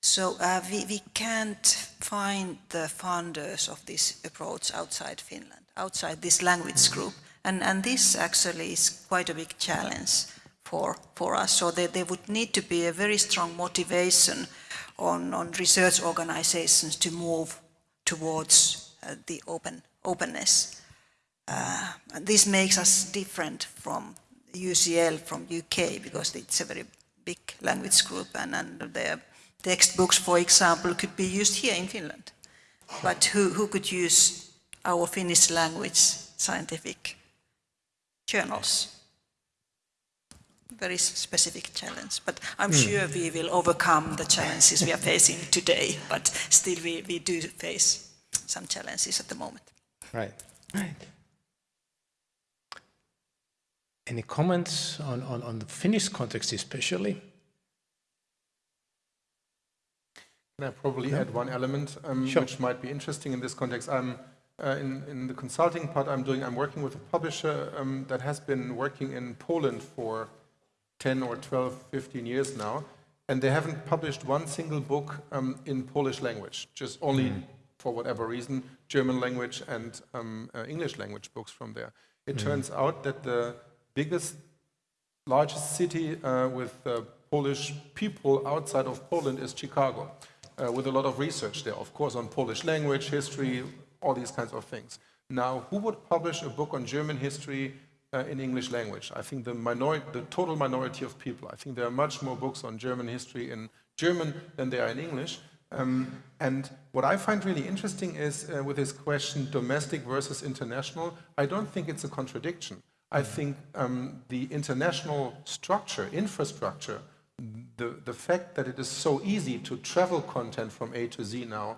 So uh, we, we can't find the funders of this approach outside Finland, outside this language group. And, and this actually is quite a big challenge for, for us. So there, there would need to be a very strong motivation on, on research organizations to move towards uh, the open, openness. Uh, and this makes us different from UCL from UK because it's a very big language group and, and their textbooks, for example, could be used here in Finland. But who, who could use our Finnish language scientific journals? Very specific challenge, but I'm sure we will overcome the challenges we are facing today, but still we, we do face some challenges at the moment. Right, right. Any comments on, on, on the Finnish context especially? Can I probably add one element um, Sure. which might be interesting in this context? I'm uh, in, in the consulting part I'm doing. I'm working with a publisher um, that has been working in Poland for 10 or 12, 15 years now, and they haven't published one single book um, in Polish language, just only for whatever reason, German language and um, uh, English language books from there. It turns out that the biggest largest city uh, with uh, Polish people outside of Poland is Chicago, uh, with a lot of research there, of course, on Polish language, history, all these kinds of things. Now, who would publish a book on German history uh, in English language? I think the minority, the total minority of people. I think there are much more books on German history in German than there are in English. Um, and what I find really interesting is uh, with this question, domestic versus international, I don't think it's a contradiction. I think um, the international structure, infrastructure, the, the fact that it is so easy to travel content from A to Z now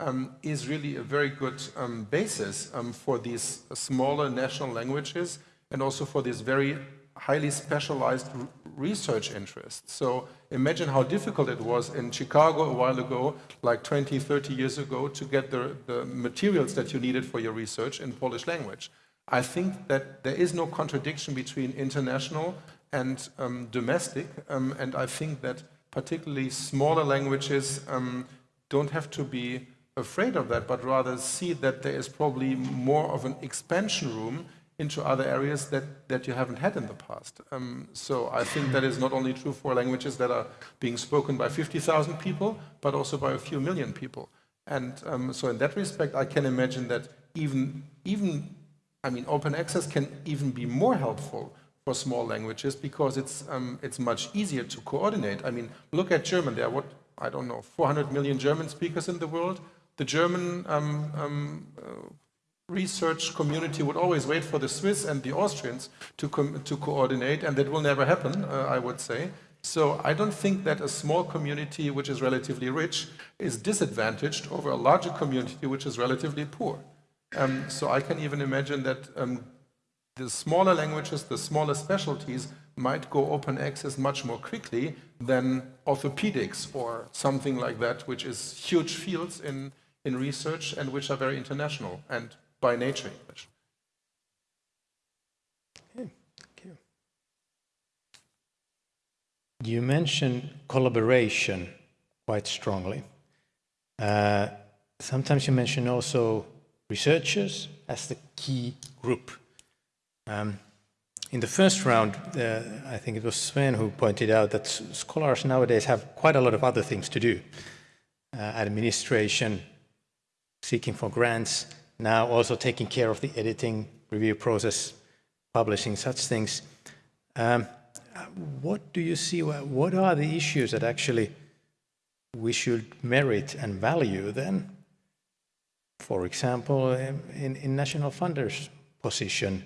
um, is really a very good um, basis um, for these smaller national languages and also for these very highly specialized research interests. So imagine how difficult it was in Chicago a while ago, like 20, 30 years ago, to get the, the materials that you needed for your research in Polish language. I think that there is no contradiction between international and um, domestic, um, and I think that particularly smaller languages um, don't have to be afraid of that, but rather see that there is probably more of an expansion room into other areas that, that you haven't had in the past. Um, so I think that is not only true for languages that are being spoken by 50,000 people, but also by a few million people. And um, so in that respect, I can imagine that even, even, I mean, open access can even be more helpful for small languages because it's, um, it's much easier to coordinate. I mean, look at German. There are what, I don't know, 400 million German speakers in the world. The German um, um, uh, research community would always wait for the Swiss and the Austrians to, to coordinate, and that will never happen, uh, I would say. So I don't think that a small community which is relatively rich is disadvantaged over a larger community which is relatively poor. Um, so I can even imagine that um, the smaller languages, the smaller specialties might go open access much more quickly than orthopedics or something like that, which is huge fields in, in research and which are very international and by nature English. thank You mentioned collaboration quite strongly. Uh, sometimes you mention also researchers as the key group. Um, in the first round, uh, I think it was Sven who pointed out that scholars nowadays have quite a lot of other things to do. Uh, administration, seeking for grants, now also taking care of the editing, review process, publishing such things. Um, what do you see, what are the issues that actually we should merit and value then? For example, in, in national funders' position.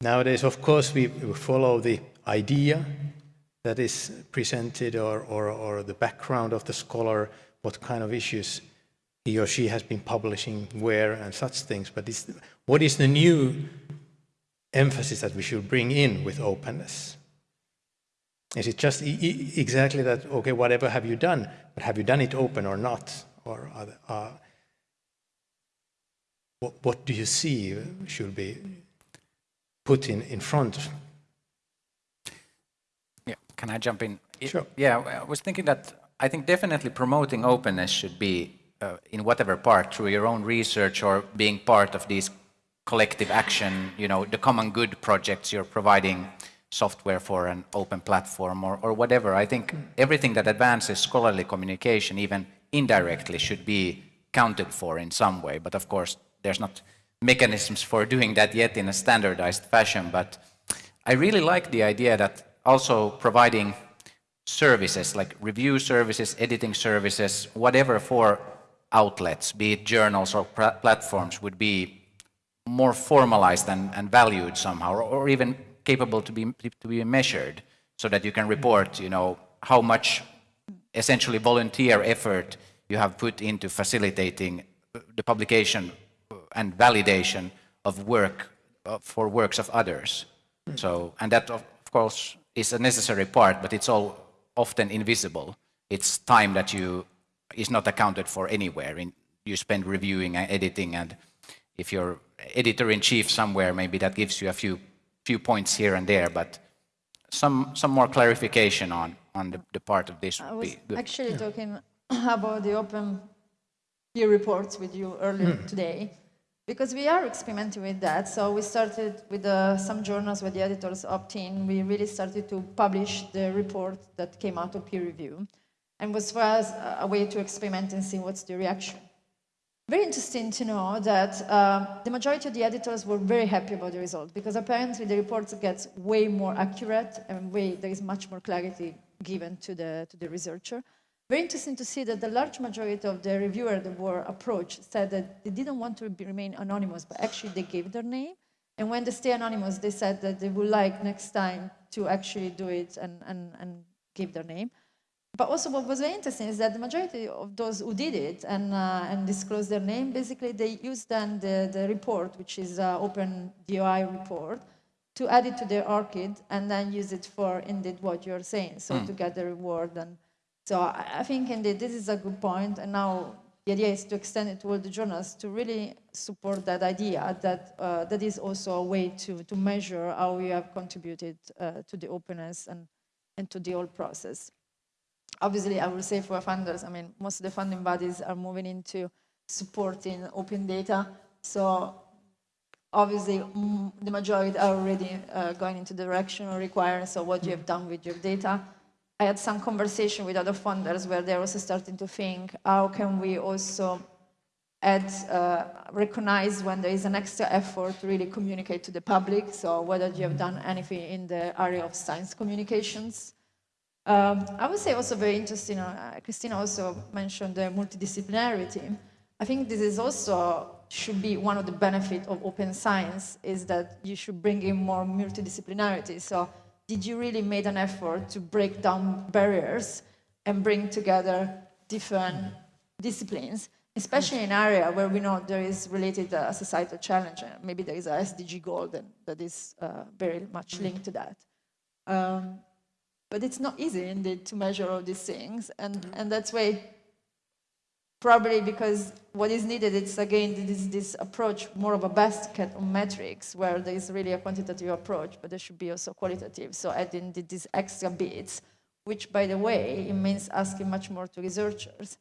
Nowadays, of course, we follow the idea that is presented or, or, or the background of the scholar, what kind of issues he or she has been publishing where and such things. But is, what is the new emphasis that we should bring in with openness? Is it just e exactly that, okay, whatever have you done, but have you done it open or not? Or uh, what, what do you see should be put in, in front? Yeah, can I jump in? Sure. Yeah, I was thinking that I think definitely promoting openness should be uh, in whatever part, through your own research or being part of these collective action, you know, the common good projects you're providing software for an open platform or, or whatever. I think everything that advances scholarly communication, even indirectly, should be counted for in some way. But of course, there's not mechanisms for doing that yet in a standardized fashion. But I really like the idea that also providing services like review services, editing services, whatever for outlets, be it journals or platforms, would be more formalized and, and valued somehow, or, or even capable to be, to be measured so that you can report, you know, how much essentially volunteer effort you have put into facilitating the publication and validation of work uh, for works of others. So, and that of course is a necessary part, but it's all often invisible. It's time that you is not accounted for anywhere. In, you spend reviewing and editing, and if you're editor-in-chief somewhere, maybe that gives you a few few points here and there, but some some more clarification on on the, the part of this would be good. actually yeah. talking about the open peer reports with you earlier mm. today, because we are experimenting with that. So we started with uh, some journals where the editors opt in. We really started to publish the report that came out of peer review, and was for us a way to experiment and see what's the reaction. Very interesting to know that uh, the majority of the editors were very happy about the result because apparently the reports get way more accurate and way, there is much more clarity given to the, to the researcher. Very interesting to see that the large majority of the reviewers that were approached said that they didn't want to be, remain anonymous, but actually they gave their name. And when they stay anonymous, they said that they would like next time to actually do it and, and, and give their name. But also what was very interesting is that the majority of those who did it and, uh, and disclosed their name, basically they used then the, the report, which is uh, open DOI report, to add it to their ORCID and then use it for indeed what you're saying, so mm. to get the reward. And so I, I think indeed this is a good point. point, and now the idea is to extend it to all the journals to really support that idea that uh, that is also a way to, to measure how we have contributed uh, to the openness and, and to the whole process obviously, I will say for funders, I mean, most of the funding bodies are moving into supporting open data. So obviously, the majority are already uh, going into the direction of requiring so what you have done with your data. I had some conversation with other funders where they're also starting to think, how can we also add, uh, recognize when there is an extra effort to really communicate to the public. So whether you have done anything in the area of science communications. Um, I would say also very interesting, uh, Kristiina also mentioned the multidisciplinarity. I think this is also should be one of the benefits of open science is that you should bring in more multidisciplinarity. So did you really made an effort to break down barriers and bring together different disciplines, especially in area where we know there is related uh, societal challenge. Maybe there is a SDG goal that, that is uh, very much linked to that. Um, but it's not easy indeed to measure all these things, and, and that's why probably because what is needed is again this, this approach more of a basket of metrics where there is really a quantitative approach but there should be also qualitative. So adding the, these extra bits which by the way it means asking much more to researchers.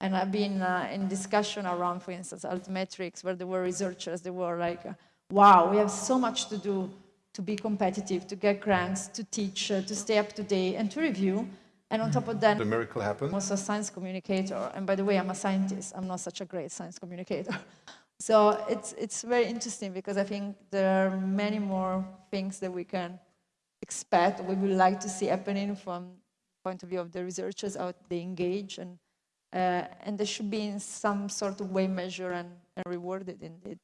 And i've been uh, in discussion around for instance altmetrics where there were researchers they were like wow we have so much to do to be competitive to get grants to teach uh, to stay up to date and to review and on top of that The miracle happened. I'm happened. also a science communicator, and by the way, I'm a scientist. I'm not such a great science communicator. so it's, it's very interesting because I think there are many more things that we can expect, we would like to see happening from point of view of the researchers, how they engage, and, uh, and they should be in some sort of way measured and, and rewarded indeed.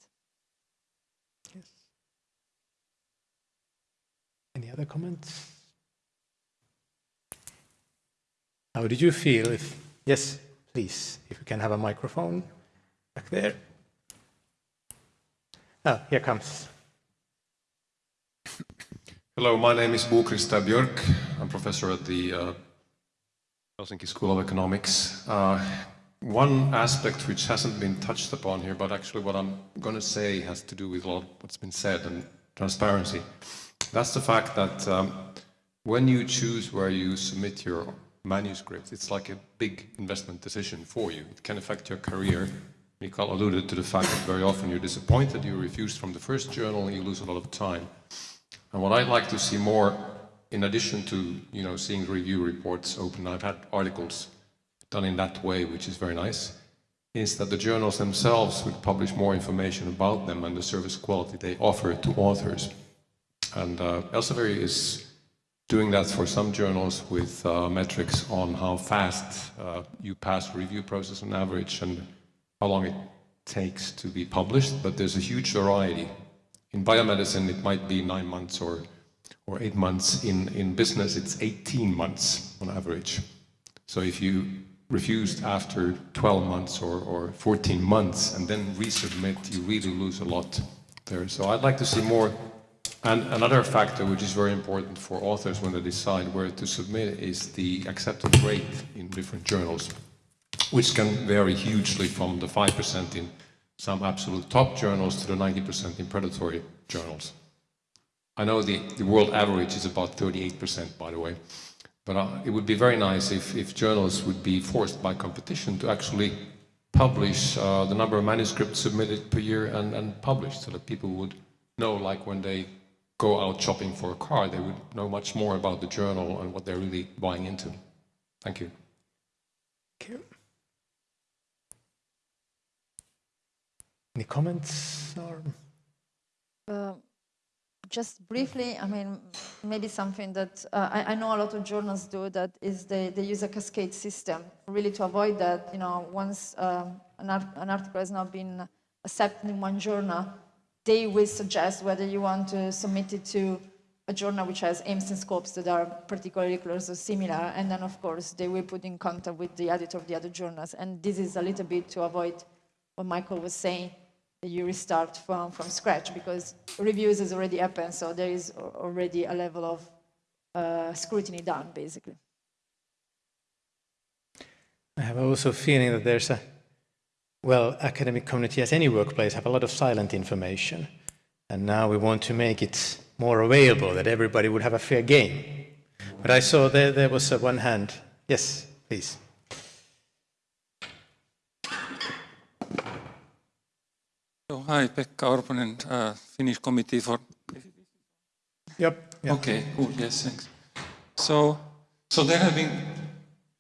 Any other comments? How did you feel if, yes, please, if we can have a microphone back there. Oh, here comes. Hello, my name is Bo-Christer Björk. I'm professor at the uh, Helsinki School of Economics. Uh, one aspect which hasn't been touched upon here, but actually what I'm going to say has to do with a lot what's been said and transparency. That's the fact that um, when you choose where you submit your manuscript, it's like a big investment decision for you. It can affect your career. Mikael alluded to the fact that very often you're disappointed, you're refused from the first journal, you lose a lot of time. And what I'd like to see more, in addition to you know seeing review reports open, I've had articles done in that way, which is very nice, is that the journals themselves would publish more information about them and the service quality they offer to authors. And uh, Elsevier is doing that for some journals with uh, metrics on how fast uh, you pass review process on average and how long it takes to be published, but there's a huge variety. In biomedicine, it might be nine months or, or eight months. In, in business, it's 18 months on average. So if you refused after 12 months or, or 14 months and then resubmit, you really lose a lot there. So I'd like to see more and another factor which is very important for authors when they decide where to submit is the acceptance rate in different journals, which can vary hugely from the 5% in some absolute top journals to the 90% in predatory journals. I know the, the world average is about 38%, by the way, but uh, it would be very nice if, if journals would be forced by competition to actually publish uh, the number of manuscripts submitted per year and, and published so that people would know, like when they go out shopping for a car, they would know much more about the journal and what they're really buying into. Thank you. Thank you. Any comments or? Uh, just briefly, I mean, maybe something that uh, I, I, know a lot of journals do that is they, they use a cascade system really to avoid that, you know, once um, an, art, an article has not been accepted in one journal, they will suggest whether you want to submit it to a journal which has aims and scopes that are particularly close or similar, and then of course they will put in contact with the editor of the other journals. And this is a little bit to avoid what Michael was saying, that you restart from, from scratch, because reviews has already happened, so there is already a level of uh, scrutiny done, basically. I have also feeling that there's a well, academic community, as any workplace, have a lot of silent information. And now we want to make it more available, that everybody would have a fair game. But I saw there, there was a one hand. Yes, please. So, hi, Pekka Orponen, uh, Finnish Committee for... Yep. yep. Okay, cool, yes, thanks. So, so there have been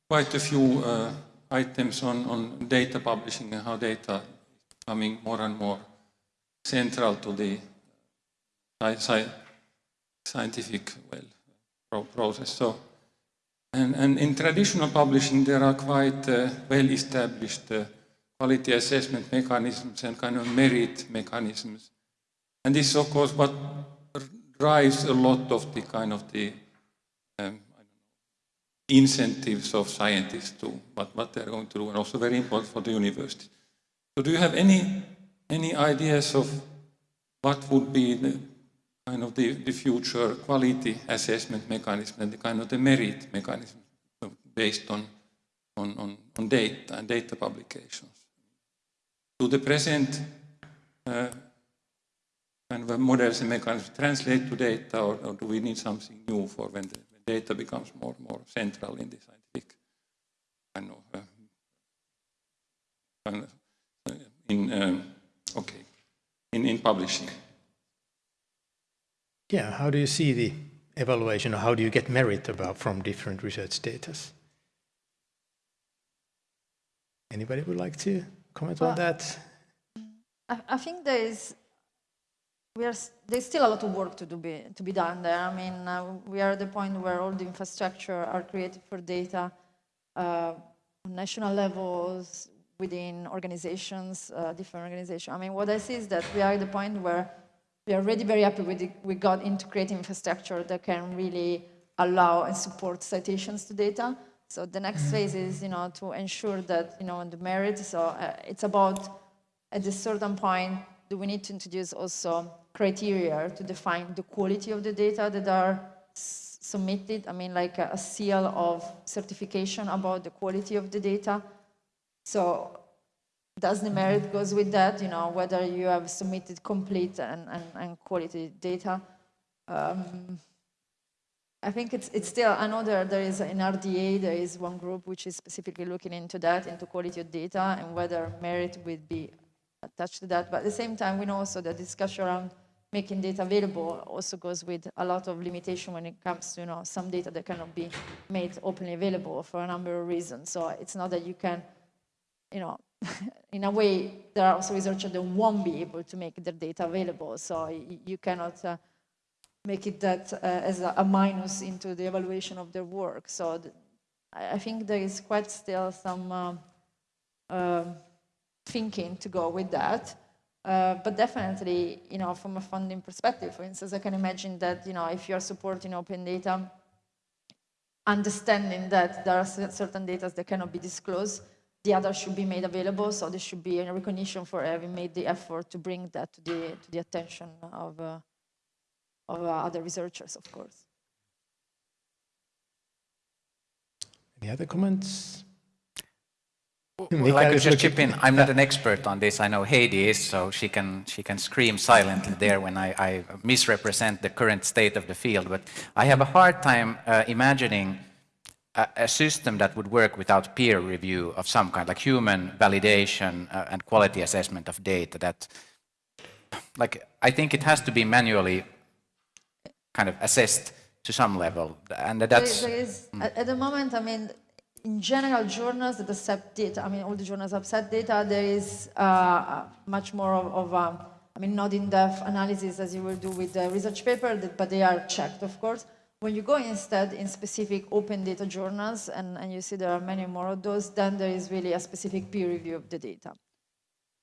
quite a few uh, items on, on data publishing and how data is becoming more and more central to the sci- sci- scientific well, process. So, and, and in traditional publishing, there are quite uh, well-established uh, quality assessment mechanisms and kind of merit mechanisms. And this of course, what drives a lot of the kind of the um, incentives of scientists to what, what they're going to do, and also very important for the university. So, do you have any any ideas of what would be the kind of the, the future quality assessment mechanism and the kind of the merit mechanism based on on, on, on data and data publications? Do the present uh, kind of models and mechanisms translate to data, or, or, do we need something new for when the data becomes more and more central in the scientific kind of, uh, kind of uh, in um, okay in, in publishing? Yeah, how do you see the evaluation, or how do you get merit about from different research data? Anybody would like to comment on that? I, I think there is we are there's still a lot of work to do be, to be done there. I mean, uh, we are at the point where all the infrastructure are created for data uh, on national levels, within organizations, uh, different organizations. I mean, what I see is that we are at the point where we are already very happy with the, we got into creating infrastructure that can really allow and support citations to data. So the next phase is, you know, to ensure that, you know, the merit. So uh, it's about at a certain point, do we need to introduce also criteria to define the quality of the data that are submitted? I mean, like a, a seal of certification about the quality of the data. So does the merit goes with that, you know, whether you have submitted complete and, and, and quality data. Um, I think it's, it's still, I know there, there is in RDA, there is one group which is specifically looking into that, into quality of data and whether merit would be attached to that. But at the same time, we know also the discussion around making data available also goes with a lot of limitation when it comes to, you know, some data that cannot be made openly available for a number of reasons. So it's not that you can, you know, in a way, there are also researchers that won't be able to make their data available. So you cannot uh, make it that uh, as a, minus into the evaluation of their work. So I think there is quite still some um, thinking to go with that. Uh, but definitely, you know, from a funding perspective, for instance, I can imagine that, you know, if you're supporting open data, understanding that there are certain data that cannot be disclosed, the other should be made available. So there should be a recognition for having made the effort to bring that to the to the attention of uh, of uh, other researchers, of course. Any other comments? Well, Mikael I could just chip in. I'm not an expert on this. I know Heidi is, so she can she can scream silently there when I, I misrepresent the current state of the field. But I have a hard time uh, imagining a, a system that would work without peer review of some kind, like human validation uh, and quality assessment of data. That, like, I think it has to be manually kind of assessed to some level, and that's. is- there is, at, at the moment, I mean, in general, journals that accept data, I mean, all the journals accept data, there is uh, much more of, of um, I mean, not in-depth analysis as you will do with the research paper, that- but they are checked, of course. When you go instead in specific open data journals, and, and you see there are many more of those, then there is really a specific peer review of the data.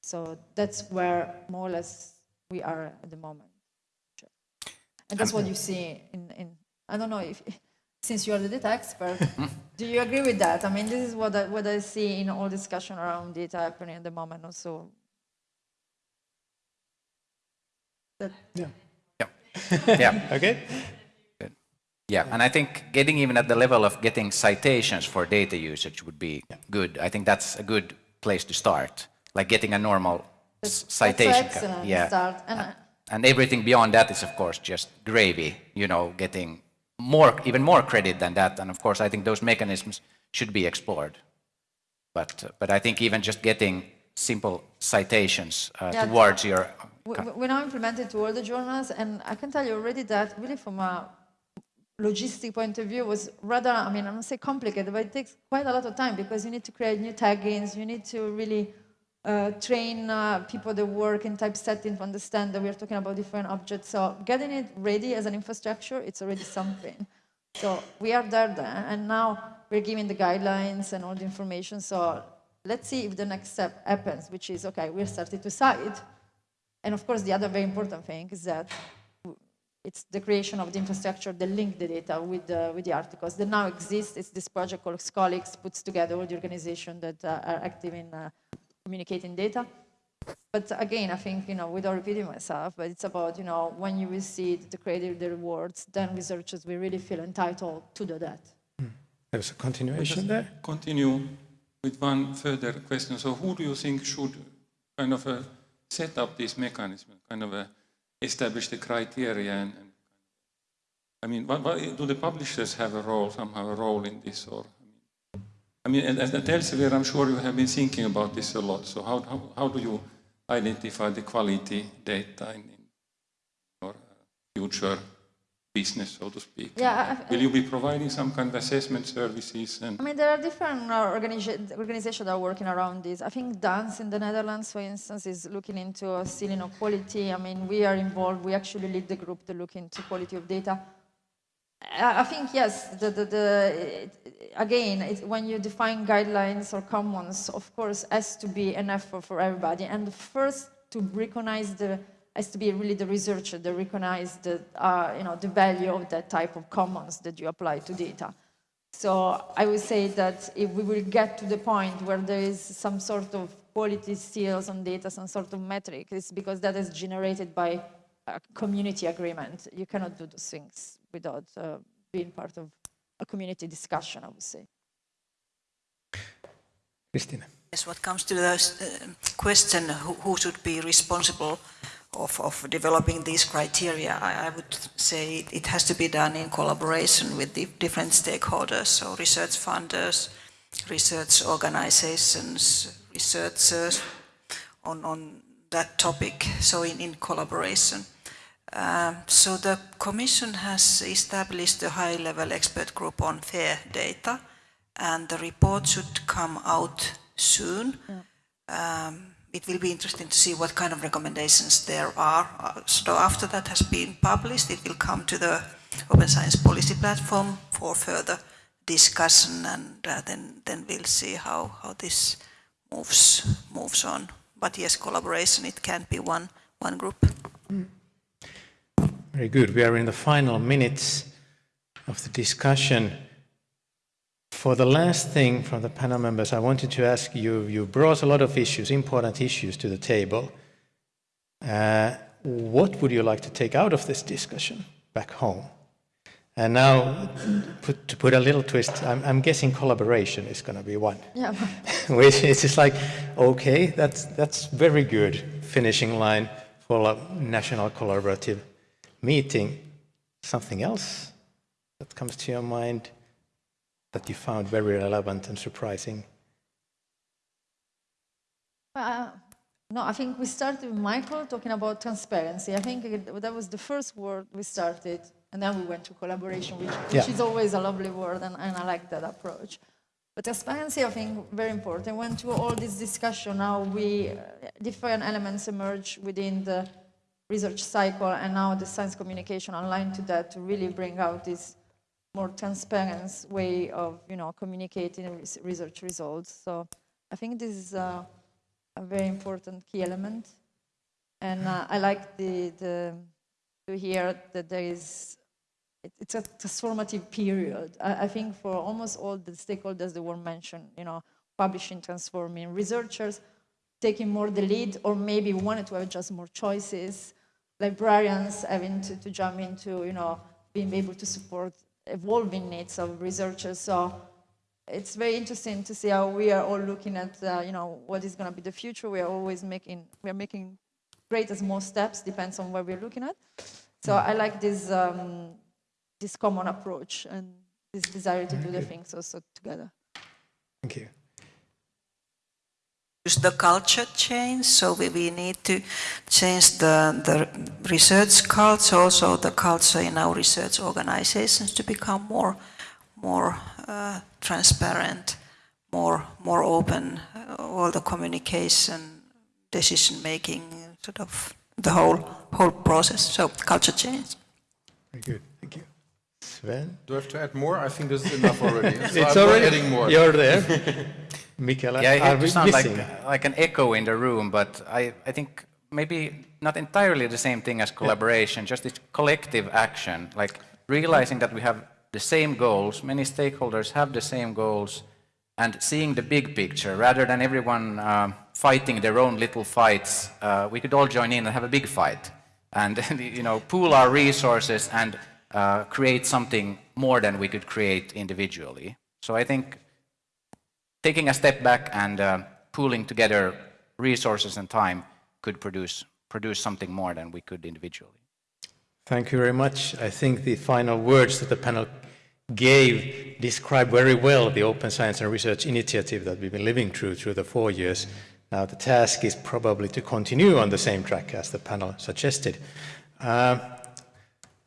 So that's where more or less we are at the moment. And that's what you see in, in I don't know if, since you are the data expert, do you agree with that? I mean, this is what I, what I see in all discussion around data happening at the moment also. That, Yeah. Yeah. yeah. Okay. Good. Yeah, and I think getting even at the level of getting citations for data usage would be good. I think that's a good place to start, like getting a normal that's citation. an ca- excellent yeah. start. And I- And everything beyond that is, of course, just gravy, you know, getting more, even more credit than that. And of course, I think those mechanisms should be explored. But, uh, but I think even just getting simple citations uh, Yeah, towards your. we, now implemented to all the journals, and I can tell you already that really from a logistic point of view was rather, I mean, I'm not say complicated, but it takes quite a lot of time because you need to create new taggings, you need to really uh, train uh, people that work in typesetting to understand that we're talking about different objects. So getting it ready as an infrastructure, it's already something. So we are there, then, and now we're giving the guidelines and all the information. So let's see if the next step happens, which is, okay, we're starting to cite. And of course, the other very important thing is that it's the creation of the infrastructure that link the data with the, with the articles that now exists. It's this project called Scholix, puts together all the organizations that uh, are active in uh, communicating data. But again, I think, you know, without repeating myself, but it's about, you know, when you will see the creative the rewards, then researchers will really feel entitled to do that. There's a continuation there. Continue with one further question. So who do you think should kind of uh, set up this mechanism, kind of uh, establish the criteria and, and I mean, what, what, do the publishers have a role, somehow a role in this or? I mean, and, and elsewhere, I'm sure you have been thinking about this a lot. So how, how, how do you identify the quality data in, in your uh, future business, so to speak? Yeah, I- Will you be providing some kind of assessment services? And I mean, there are different uh, organiza- organizations that are working around this. I think DANS in the Netherlands, for instance, is looking into sealing of quality. I mean, we are involved. We actually lead the group to look into quality of data. I think, yes, the, the, the, again, it, when you define guidelines or commons, of course, has to be an effort for everybody. And first, to recognize the, has to be really the researcher that recognize the, uh, you know, the value of that type of commons that you apply to data. So I would say that if we will get to the point where there is some sort of quality seals on data, some sort of metric, it's because that is generated by a community agreement. You cannot do those things without uh, being part of a community discussion, I would say. Kristiina. Yes, what comes to the uh, question who, who should be responsible of, of developing these criteria, I, I would say it has to be done in collaboration with the different stakeholders, so research funders, research organizations, researchers on, on that topic, so in, in collaboration. Um, so the Commission has established a high-level expert group on fair data, and the report should come out soon. Um, it will be interesting to see what kind of recommendations there are. Uh, so after that has been published, it will come to the Open Science Policy Platform for further discussion, and uh, then then we'll see how how this moves moves on. But yes, collaboration it can be one one group. Very good. We are in the final minutes of the discussion. For the last thing from the panel members, I wanted to ask you, you brought a lot of issues, important issues to the table. Uh, what would you like to take out of this discussion back home? And now, put, to put a little twist, I'm, I'm guessing collaboration is going to be one. Yeah. Which is just like, okay, that's, that's very good finishing line for a national collaborative meeting. Something else that comes to your mind that you found very relevant and surprising? Uh, no, I think we started with Michael talking about transparency. I think it, that was the first word we started, and then we went to collaboration, which, which Yeah. is always a lovely word, and, and I like that approach. But transparency, I think, very important. Went to all this discussion now. We uh, different elements emerge within the research cycle, and now the science communication online to that to really bring out this more transparent way of, you know, communicating research results. So I think this is uh, a very important key element. And uh, I like the, the, to hear that there is, it, it's a transformative period. I, I think for almost all the stakeholders that were mentioned, you know, publishing, transforming, researchers taking more the lead, or maybe wanted to have just more choices, librarians having to, to jump into, you know, being able to support evolving needs of researchers. So it's very interesting to see how we are all looking at, uh, you know, what is going to be the future. We are always making, we are making great and small steps, depends on where we're looking at. So I like this, um, this common approach and this desire to do the things also together. Thank you. Use the culture change, so we, we need to change the, the research culture, also the culture in our research organizations to become more, more uh, transparent, more, more open, uh, all the communication decision-making, sort of the whole, whole process, so culture change. Very good, thank you. Sven? Do I have to add more? I think this is enough already. So It's I'm already, adding more. you're there. Michaela, Yeah, I are we sound like, missing? like an echo in the room, but I, I think maybe not entirely the same thing as collaboration, just this collective action, like realizing that we have the same goals, many stakeholders have the same goals, and seeing the big picture rather than everyone um, fighting their own little fights. Uh, we could all join in and have a big fight, and you know, pool our resources and uh, create something more than we could create individually. So I think taking a step back and uh, pooling together resources and time could produce, produce something more than we could individually. Thank you very much. I think the final words that the panel gave describe very well the Open Science and Research Initiative that we've been living through through the four years. Now the task is probably to continue on the same track as the panel suggested. Uh,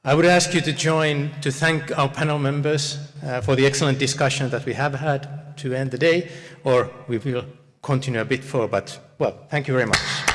I would ask you to join to thank our panel members uh, for the excellent discussion that we have had to end the day, or we will continue a bit further, but well, thank you very much.